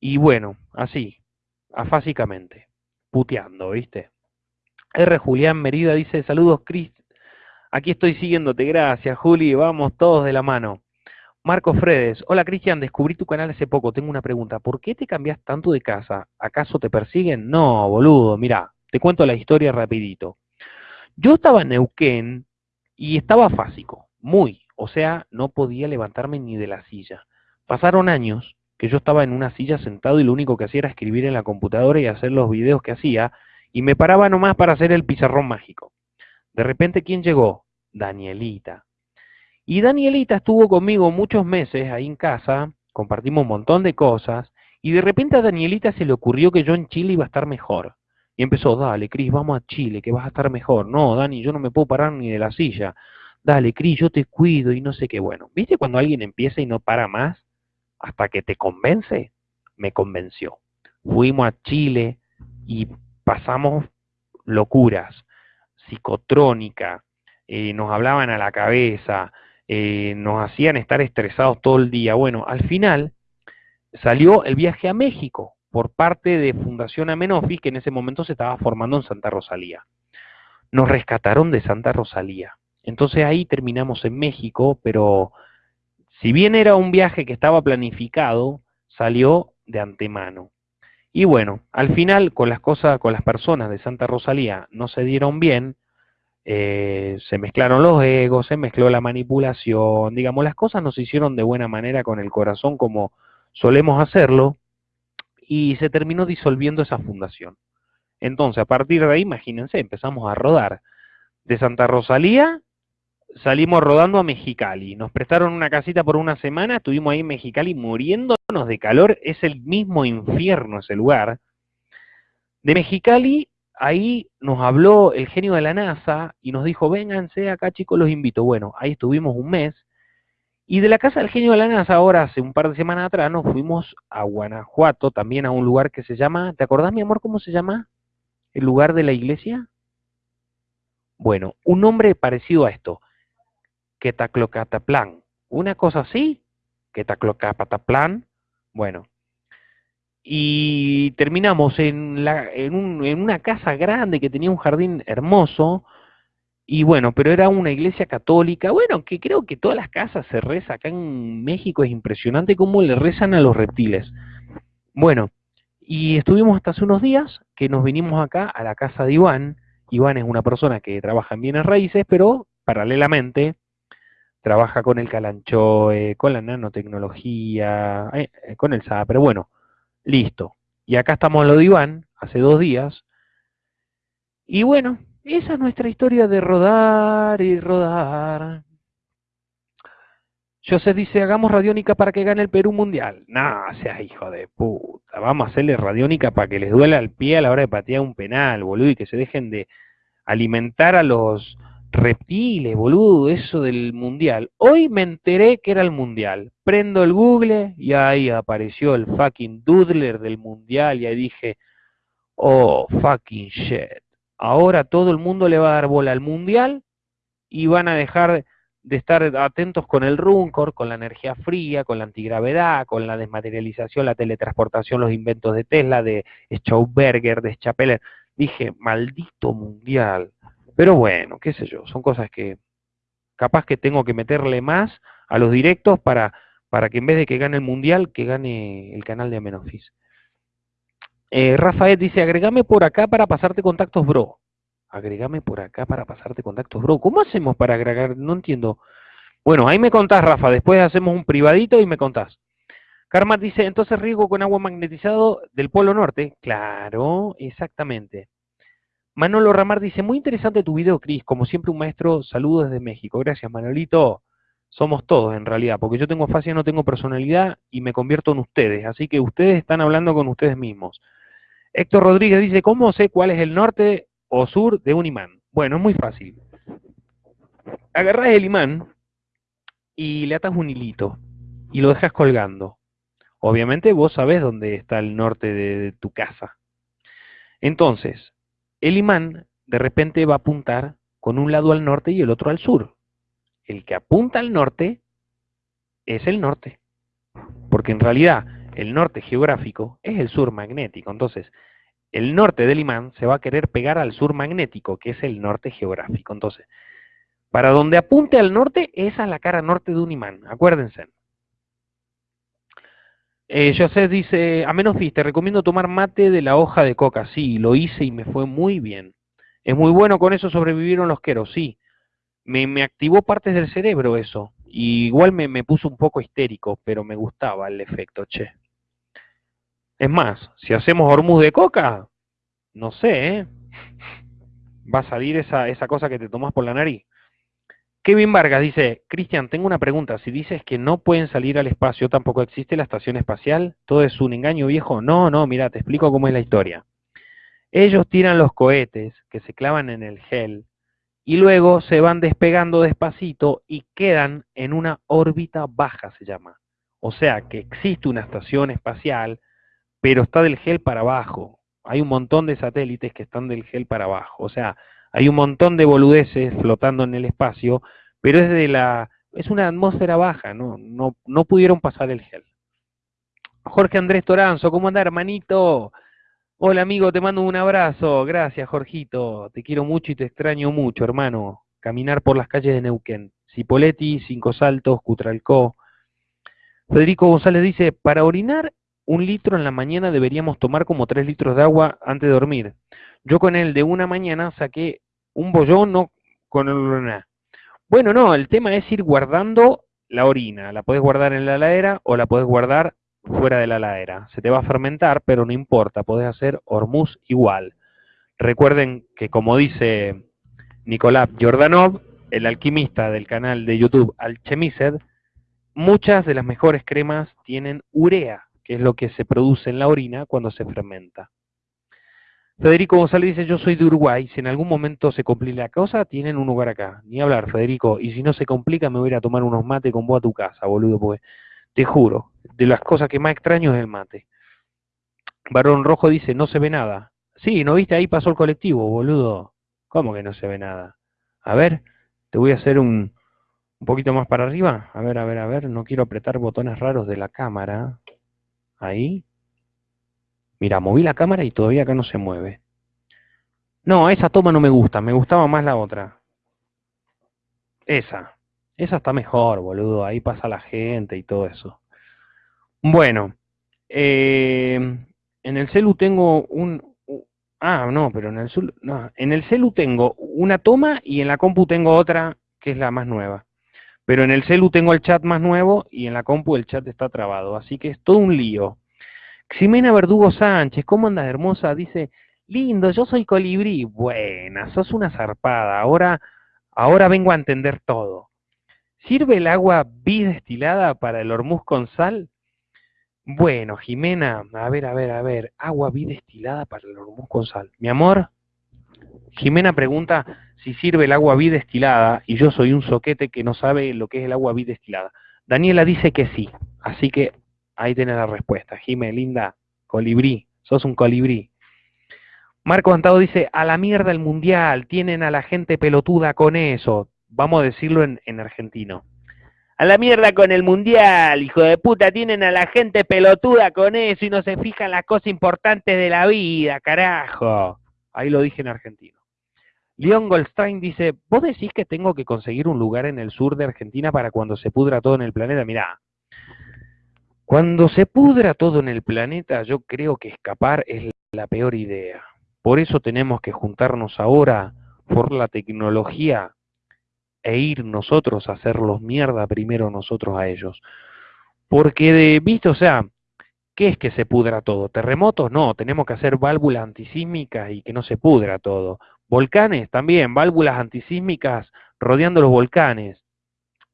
Y bueno, así, afásicamente, puteando, ¿viste? R. Julián Merida dice, saludos, Cris. Aquí estoy siguiéndote, gracias, Juli, vamos todos de la mano. Marco Fredes, hola Cristian, descubrí tu canal hace poco, tengo una pregunta, ¿por qué te cambias tanto de casa? ¿Acaso te persiguen? No, boludo, mira, te cuento la historia rapidito. Yo estaba en Neuquén y estaba fásico, muy, o sea, no podía levantarme ni de la silla. Pasaron años que yo estaba en una silla sentado y lo único que hacía era escribir en la computadora y hacer los videos que hacía, y me paraba nomás para hacer el pizarrón mágico. De repente, ¿quién llegó? Danielita. Y Danielita estuvo conmigo muchos meses ahí en casa, compartimos un montón de cosas, y de repente a Danielita se le ocurrió que yo en Chile iba a estar mejor. Y empezó, dale, Cris, vamos a Chile, que vas a estar mejor. No, Dani, yo no me puedo parar ni de la silla. Dale, Cris, yo te cuido y no sé qué. Bueno, ¿viste cuando alguien empieza y no para más hasta que te convence? Me convenció. Fuimos a Chile y pasamos locuras, psicotrónica, eh, nos hablaban a la cabeza, eh, nos hacían estar estresados todo el día. Bueno, al final salió el viaje a México por parte de Fundación Amenofis, que en ese momento se estaba formando en Santa Rosalía. nos rescataron de Santa Rosalía. Entonces ahí terminamos en México, pero si bien era un viaje que estaba planificado, salió de antemano. Y bueno, al final con las cosas, con las personas de Santa Rosalía no se dieron bien, eh, se mezclaron los egos, se mezcló la manipulación, digamos, las cosas no se hicieron de buena manera con el corazón como solemos hacerlo, y se terminó disolviendo esa fundación. Entonces, a partir de ahí, imagínense, empezamos a rodar. De Santa Rosalía salimos rodando a Mexicali. Nos prestaron una casita por una semana, estuvimos ahí en Mexicali muriéndonos de calor. Es el mismo infierno ese lugar. De Mexicali, ahí nos habló el genio de la NASA y nos dijo, vénganse acá chicos, los invito. Bueno, ahí estuvimos un mes. Y de la casa del genio de la NASA, ahora hace un par de semanas atrás, nos fuimos a Guanajuato, también a un lugar que se llama, ¿te acordás mi amor cómo se llama? ¿El lugar de la iglesia? Bueno, un nombre parecido a esto, Quetaclocataplan. Una cosa así, Quetaclocataplan. Bueno, y terminamos en, la, en, un, en una casa grande que tenía un jardín hermoso, y bueno, pero era una iglesia católica, bueno, que creo que todas las casas se reza acá en México, es impresionante cómo le rezan a los reptiles. Bueno, y estuvimos hasta hace unos días que nos vinimos acá a la casa de Iván. Iván es una persona que trabaja en bienes raíces, pero paralelamente trabaja con el calanchoe, con la nanotecnología, eh, eh, con el SAP, pero bueno, listo. Y acá estamos en lo de Iván, hace dos días. Y bueno, esa es nuestra historia de rodar y rodar. José dice, hagamos radiónica para que gane el Perú Mundial. No, sea hijo de puta. Vamos a hacerle radiónica para que les duela el pie a la hora de patear un penal, boludo, y que se dejen de alimentar a los reptiles, boludo, eso del Mundial. Hoy me enteré que era el Mundial. Prendo el Google y ahí apareció el fucking doodler del Mundial y ahí dije, oh, fucking shit. Ahora todo el mundo le va a dar bola al Mundial y van a dejar de estar atentos con el Runcor, con la energía fría, con la antigravedad, con la desmaterialización, la teletransportación, los inventos de Tesla, de Schauberger, de Schapeller. Dije, maldito mundial. Pero bueno, qué sé yo, son cosas que capaz que tengo que meterle más a los directos para, para que en vez de que gane el mundial, que gane el canal de Amenofis. Eh, Rafael dice, agregame por acá para pasarte contactos, bro agregame por acá para pasarte contactos, bro. ¿Cómo hacemos para agregar? No entiendo. Bueno, ahí me contás, Rafa, después hacemos un privadito y me contás. Karma dice, entonces riego con agua magnetizado del Polo Norte. Claro, exactamente. Manolo Ramar dice, muy interesante tu video, Cris. Como siempre, un maestro, saludos desde México. Gracias, Manolito. Somos todos, en realidad, porque yo tengo fascia, no tengo personalidad y me convierto en ustedes. Así que ustedes están hablando con ustedes mismos. Héctor Rodríguez dice, ¿cómo sé cuál es el norte o sur de un imán? Bueno, es muy fácil. Agarras el imán y le atas un hilito y lo dejas colgando. Obviamente vos sabés dónde está el norte de, tu casa. Entonces, el imán de repente va a apuntar con un lado al norte y el otro al sur. El que apunta al norte es el norte. Porque en realidad el norte geográfico es el sur magnético. Entonces, el norte del imán se va a querer pegar al sur magnético, que es el norte geográfico. Entonces, para donde apunte al norte, esa es la cara norte de un imán, acuérdense. Eh, José dice, a menos te recomiendo tomar mate de la hoja de coca. Sí, lo hice y me fue muy bien. Es muy bueno, con eso sobrevivieron los queros, sí. Me, activó partes del cerebro eso. Y igual me, me puso un poco histérico, pero me gustaba el efecto, che. Es más, si hacemos hormuz de coca, no sé, ¿eh? va a salir esa, esa cosa que te tomas por la nariz. Kevin Vargas dice, Cristian, tengo una pregunta. Si dices que no pueden salir al espacio, tampoco existe la estación espacial, todo es un engaño viejo. No, no, mira, te explico cómo es la historia. Ellos tiran los cohetes que se clavan en el gel y luego se van despegando despacito y quedan en una órbita baja, se llama. O sea que existe una estación espacial pero está del gel para abajo. Hay un montón de satélites que están del gel para abajo. O sea, hay un montón de boludeces flotando en el espacio, pero es de la es una atmósfera baja, no, no, no pudieron pasar el gel. Jorge Andrés Toranzo, ¿cómo anda, hermanito? Hola amigo, te mando un abrazo. Gracias, Jorgito. Te quiero mucho y te extraño mucho, hermano. Caminar por las calles de Neuquén. Cipoletti, Cinco Saltos, Cutralcó. Federico González dice, para orinar un litro en la mañana deberíamos tomar como tres litros de agua antes de dormir. Yo con el de una mañana saqué un bollón no con el orina. Bueno, no, el tema es ir guardando la orina. La puedes guardar en la heladera o la puedes guardar fuera de la heladera. Se te va a fermentar, pero no importa, podés hacer hormuz igual. Recuerden que como dice Nicolás Jordanov, el alquimista del canal de YouTube Alchemised, muchas de las mejores cremas tienen urea, que es lo que se produce en la orina cuando se fermenta. Federico González dice, yo soy de Uruguay, si en algún momento se complica la cosa, tienen un lugar acá. Ni hablar, Federico, y si no se complica me voy a ir a tomar unos mates con vos a tu casa, boludo, porque te juro, de las cosas que más extraño es el mate. Barón Rojo dice, no se ve nada. Sí, ¿no viste? Ahí pasó el colectivo, boludo. ¿Cómo que no se ve nada? A ver, te voy a hacer un, un poquito más para arriba. A ver, a ver, a ver, no quiero apretar botones raros de la cámara. Ahí. Mira, moví la cámara y todavía acá no se mueve. No, esa toma no me gusta, me gustaba más la otra. Esa. Esa está mejor, boludo. Ahí pasa la gente y todo eso. Bueno, eh, en el celu tengo un... Ah, no, pero en el, celu, no, en el celu tengo una toma y en la compu tengo otra que es la más nueva. Pero en el celu tengo el chat más nuevo y en la compu el chat está trabado. Así que es todo un lío. Ximena Verdugo Sánchez, ¿cómo andas hermosa? Dice, lindo, yo soy colibrí. Buena, sos una zarpada. Ahora, ahora vengo a entender todo. ¿Sirve el agua bidestilada para el hormuz con sal? Bueno, Jimena, a ver, a ver, a ver, agua bidestilada para el hormuz con sal. Mi amor, Jimena pregunta si sirve el agua bidestilada y yo soy un soquete que no sabe lo que es el agua bidestilada. Daniela dice que sí, así que Ahí tenés la respuesta. Jime, linda, colibrí, sos un colibrí. Marco Antado dice, a la mierda el mundial, tienen a la gente pelotuda con eso. Vamos a decirlo en, en argentino. A la mierda con el mundial, hijo de puta, tienen a la gente pelotuda con eso y no se fijan las cosas importantes de la vida, carajo. Ahí lo dije en argentino. Leon Goldstein dice, ¿vos decís que tengo que conseguir un lugar en el sur de Argentina para cuando se pudra todo en el planeta? Mirá, cuando se pudra todo en el planeta, yo creo que escapar es la peor idea. Por eso tenemos que juntarnos ahora por la tecnología e ir nosotros a hacerlos mierda primero nosotros a ellos. Porque de visto, o sea, ¿qué es que se pudra todo? ¿Terremotos? No, tenemos que hacer válvulas antisísmicas y que no se pudra todo. Volcanes también, válvulas antisísmicas rodeando los volcanes.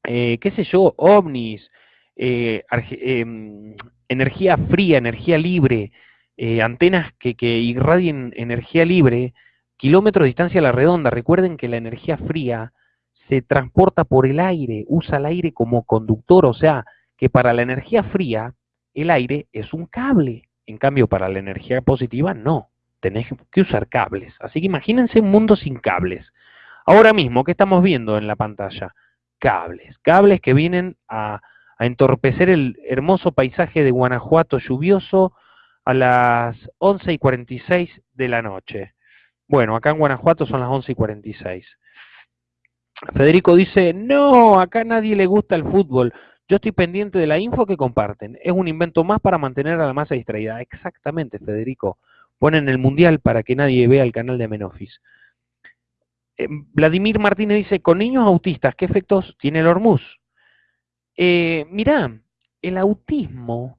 Eh, ¿Qué sé yo? ovnis, eh, em, energía fría, energía libre, eh, antenas que, que, irradien energía libre, kilómetros de distancia a la redonda. Recuerden que la energía fría se transporta por el aire, usa el aire como conductor, o sea, que para la energía fría el aire es un cable, en cambio para la energía positiva no, tenés que usar cables. Así que imagínense un mundo sin cables. Ahora mismo, ¿qué estamos viendo en la pantalla? Cables, cables que vienen a a entorpecer el hermoso paisaje de Guanajuato lluvioso a las 11 y 46 de la noche. Bueno, acá en Guanajuato son las 11 y 46. Federico dice, no, acá nadie le gusta el fútbol. Yo estoy pendiente de la info que comparten. Es un invento más para mantener a la masa distraída. Exactamente, Federico. Ponen el mundial para que nadie vea el canal de Menofis. Eh, Vladimir Martínez dice, con niños autistas, ¿qué efectos tiene el hormuz? Eh, mirá, el autismo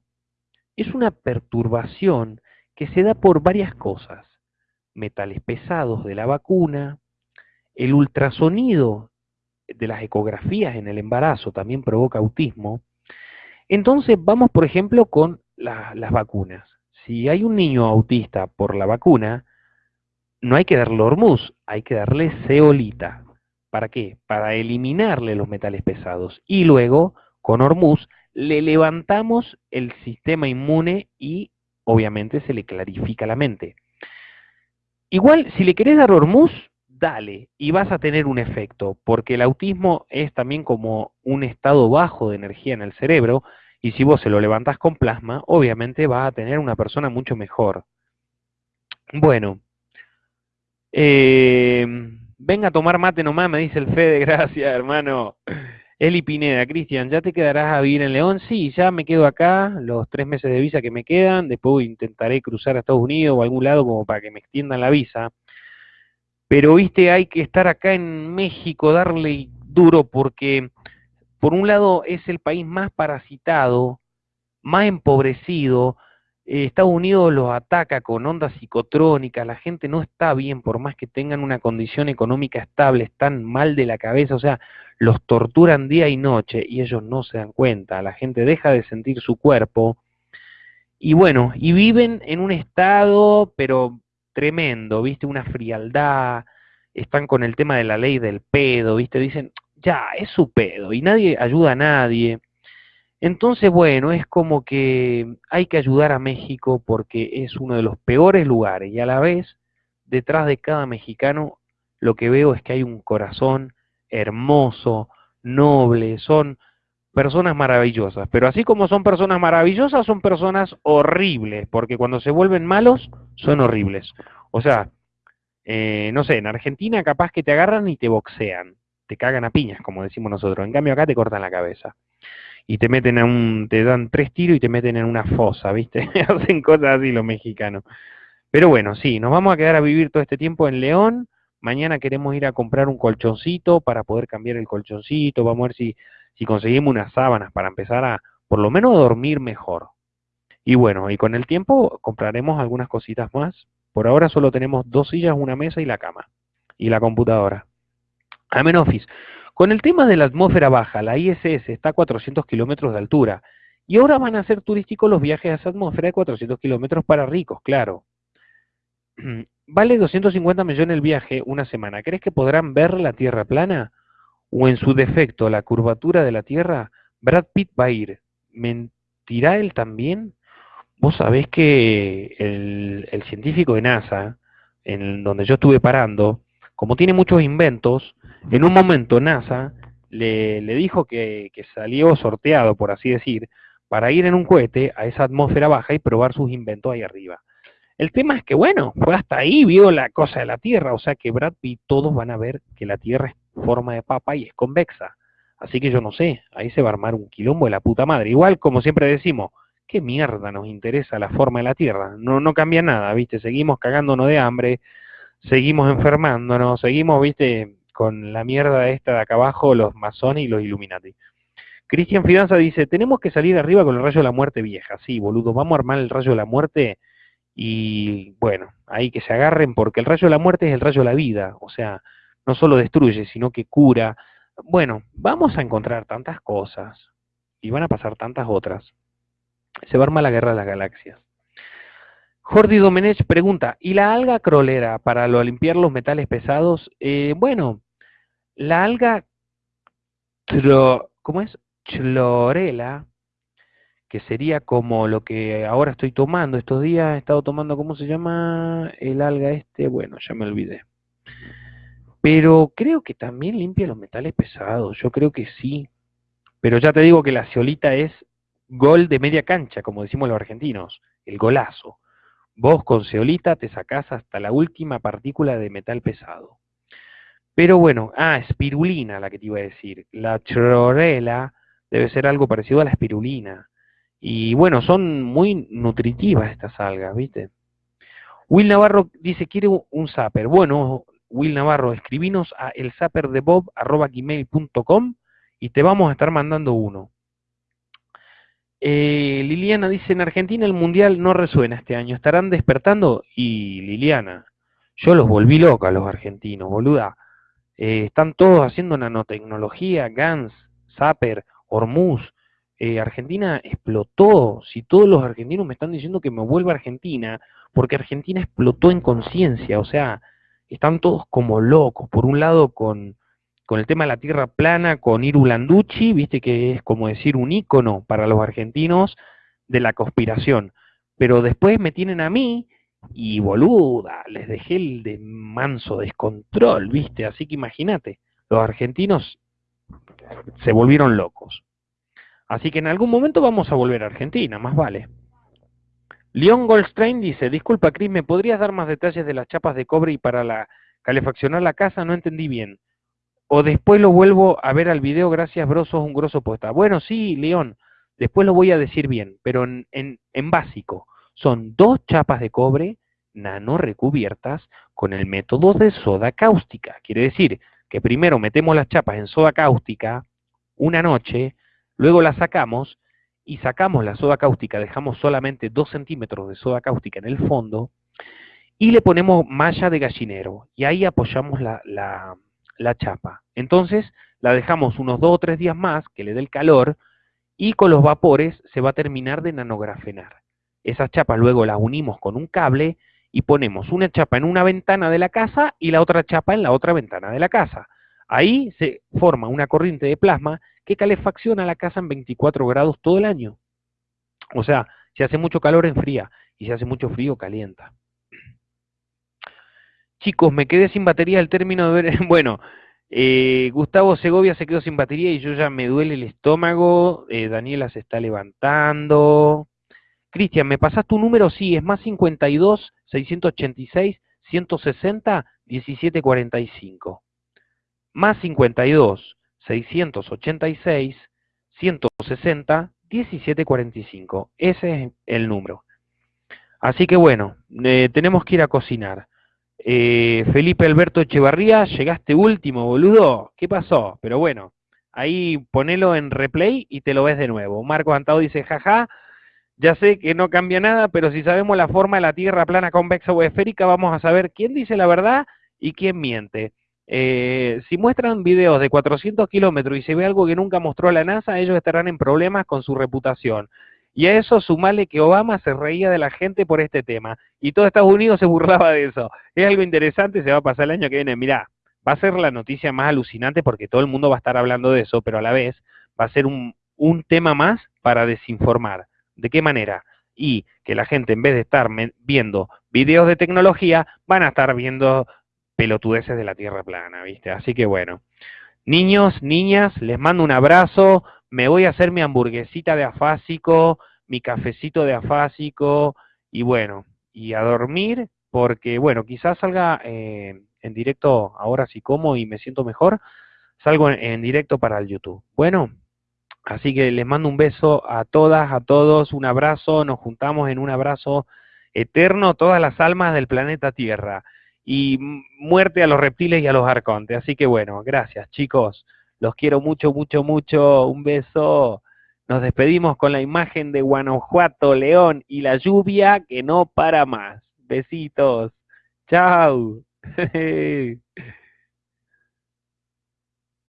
es una perturbación que se da por varias cosas. Metales pesados de la vacuna, el ultrasonido de las ecografías en el embarazo también provoca autismo. Entonces vamos, por ejemplo, con las vacunas. Si hay un niño autista por la vacuna, no hay que darle hormuz, hay que darle ceolita. ¿Para qué? Para eliminarle los metales pesados y luego con Hormuz, le levantamos el sistema inmune y obviamente se le clarifica la mente. Igual, si le querés dar Hormuz, dale, y vas a tener un efecto, porque el autismo es también como un estado bajo de energía en el cerebro, y si vos se lo levantás con plasma, obviamente vas a tener una persona mucho mejor. Bueno, eh, venga a tomar mate nomás, me dice el Fede, gracias hermano. Eli Pineda, Cristian, ¿ya te quedarás a vivir en León? Sí, ya me quedo acá, los tres meses de visa que me quedan, después intentaré cruzar a Estados Unidos o algún lado como para que me extiendan la visa. Pero, viste, hay que estar acá en México, darle duro, porque por un lado es el país más parasitado, más empobrecido, Estados Unidos los ataca con ondas psicotrónicas, la gente no está bien, por más que tengan una condición económica estable, están mal de la cabeza, o sea, los torturan día y noche y ellos no se dan cuenta, la gente deja de sentir su cuerpo y bueno, y viven en un estado, pero tremendo, viste, una frialdad, están con el tema de la ley del pedo, viste, dicen, ya, es su pedo y nadie ayuda a nadie. Entonces, bueno, es como que hay que ayudar a México porque es uno de los peores lugares y a la vez, detrás de cada mexicano, lo que veo es que hay un corazón hermoso, noble, son personas maravillosas, pero así como son personas maravillosas, son personas horribles, porque cuando se vuelven malos, son horribles. O sea, eh, no sé, en Argentina capaz que te agarran y te boxean, te cagan a piñas, como decimos nosotros, en cambio acá te cortan la cabeza y te meten a un, te dan tres tiros y te meten en una fosa, ¿viste? Hacen cosas así los mexicanos. Pero bueno, sí, nos vamos a quedar a vivir todo este tiempo en León. Mañana queremos ir a comprar un colchoncito para poder cambiar el colchoncito. Vamos a ver si, si conseguimos unas sábanas para empezar a, por lo menos, dormir mejor. Y bueno, y con el tiempo compraremos algunas cositas más. Por ahora solo tenemos dos sillas, una mesa y la cama. Y la computadora. Amen Office. Con el tema de la atmósfera baja, la ISS está a 400 kilómetros de altura. Y ahora van a ser turísticos los viajes a esa atmósfera de 400 kilómetros para ricos, claro. Vale 250 millones el viaje una semana. ¿Crees que podrán ver la Tierra plana? O en su defecto, la curvatura de la Tierra. Brad Pitt va a ir. ¿Mentirá él también? Vos sabés que el, el científico de NASA, en donde yo estuve parando, como tiene muchos inventos, en un momento NASA le, dijo que, salió sorteado, por así decir, para ir en un cohete a esa atmósfera baja y probar sus inventos ahí arriba. El tema es que, bueno, fue hasta ahí, vio la cosa de la Tierra, o sea que Brad Pitt, todos van a ver que la Tierra es forma de papa y es convexa. Así que yo no sé, ahí se va a armar un quilombo de la puta madre. Igual, como siempre decimos, ¿qué mierda nos interesa la forma de la Tierra? No, no cambia nada, ¿viste? Seguimos cagándonos de hambre, seguimos enfermándonos, seguimos, viste, con la mierda esta de acá abajo, los masones y los Illuminati. Cristian Fidanza dice, tenemos que salir arriba con el rayo de la muerte vieja. Sí, boludo, vamos a armar el rayo de la muerte y bueno, ahí que se agarren porque el rayo de la muerte es el rayo de la vida. O sea, no solo destruye, sino que cura. Bueno, vamos a encontrar tantas cosas y van a pasar tantas otras. Se va a armar la guerra de las galaxias. Jordi Domenech pregunta, ¿y la alga crolera para lo, limpiar los metales pesados? Eh, bueno, la alga, ¿cómo es? Chlorela, que sería como lo que ahora estoy tomando. Estos días he estado tomando, ¿cómo se llama el alga este? Bueno, ya me olvidé. Pero creo que también limpia los metales pesados, yo creo que sí. Pero ya te digo que la ciolita es gol de media cancha, como decimos los argentinos, el golazo. Vos con ceolita te sacás hasta la última partícula de metal pesado. Pero bueno, ah, espirulina la que te iba a decir. La chlorela debe ser algo parecido a la espirulina. Y bueno, son muy nutritivas estas algas, ¿viste? Will Navarro dice, quiere un zapper. Bueno, Will Navarro, escribinos a elzaperdebob.com y te vamos a estar mandando uno. Eh, Liliana dice, en Argentina el Mundial no resuena este año, ¿estarán despertando? Y Liliana, yo los volví loca los argentinos, boluda. Eh, están todos haciendo nanotecnología, GANS, Zapper, Hormuz. Eh, Argentina explotó. Si todos los argentinos me están diciendo que me vuelva a Argentina, porque Argentina explotó en conciencia, o sea, están todos como locos. Por un lado con con el tema de la tierra plana, con Iru Landucci, viste que es como decir un ícono para los argentinos de la conspiración. Pero después me tienen a mí y boluda, les dejé el de manso descontrol, viste, así que imagínate, los argentinos se volvieron locos. Así que en algún momento vamos a volver a Argentina, más vale. Leon Goldstein dice, disculpa Cris, ¿me podrías dar más detalles de las chapas de cobre y para la calefaccionar la casa? No entendí bien. O después lo vuelvo a ver al video, gracias bro, sos un grosso poeta. Bueno, sí, León, después lo voy a decir bien, pero en, en, en básico. Son dos chapas de cobre nano recubiertas con el método de soda cáustica. Quiere decir que primero metemos las chapas en soda cáustica una noche, luego las sacamos y sacamos la soda cáustica, dejamos solamente 2 centímetros de soda cáustica en el fondo y le ponemos malla de gallinero y ahí apoyamos la, la, chapa. Entonces la dejamos unos 2 o 3 días más que le dé el calor y con los vapores se va a terminar de nanografenar. Esas chapas luego las unimos con un cable y ponemos una chapa en una ventana de la casa y la otra chapa en la otra ventana de la casa. Ahí se forma una corriente de plasma que calefacciona la casa en 24 grados todo el año. O sea, si hace mucho calor enfría y si hace mucho frío calienta. Chicos, me quedé sin batería al término de ver... Bueno, eh, Gustavo Segovia se quedó sin batería y yo ya me duele el estómago. Eh, Daniela se está levantando. Cristian, ¿me pasas tu número? Sí, es más 52 686 160 1745. Más 52 686, 160, 1745. Ese es el número. Así que bueno, eh, tenemos que ir a cocinar. Eh, Felipe Alberto Echevarría, llegaste último, boludo. ¿Qué pasó? Pero bueno, ahí ponelo en replay y te lo ves de nuevo. Marco Antado dice, jaja, ya sé que no cambia nada, pero si sabemos la forma de la Tierra plana, convexa o esférica, vamos a saber quién dice la verdad y quién miente. Eh, si muestran videos de 400 kilómetros y se ve algo que nunca mostró la NASA, ellos estarán en problemas con su reputación. Y a eso sumale que Obama se reía de la gente por este tema. Y todo Estados Unidos se burlaba de eso. Es algo interesante, se va a pasar el año que viene. Mirá, va a ser la noticia más alucinante porque todo el mundo va a estar hablando de eso, pero a la vez va a ser un, un tema más para desinformar. ¿De qué manera? Y que la gente en vez de estar viendo videos de tecnología, van a estar viendo pelotudeces de la Tierra plana, ¿viste? Así que bueno. Niños, niñas, les mando un abrazo. Me voy a hacer mi hamburguesita de afásico, mi cafecito de afásico y bueno, y a dormir porque, bueno, quizás salga eh, en directo ahora si como y me siento mejor, salgo en directo para el YouTube. Bueno, así que les mando un beso a todas, a todos, un abrazo, nos juntamos en un abrazo eterno, todas las almas del planeta Tierra y muerte a los reptiles y a los arcontes. Así que bueno, gracias chicos, los quiero mucho, mucho, mucho, un beso. Nos despedimos con la imagen de Guanajuato, León y la lluvia que no para más. Besitos. Chao.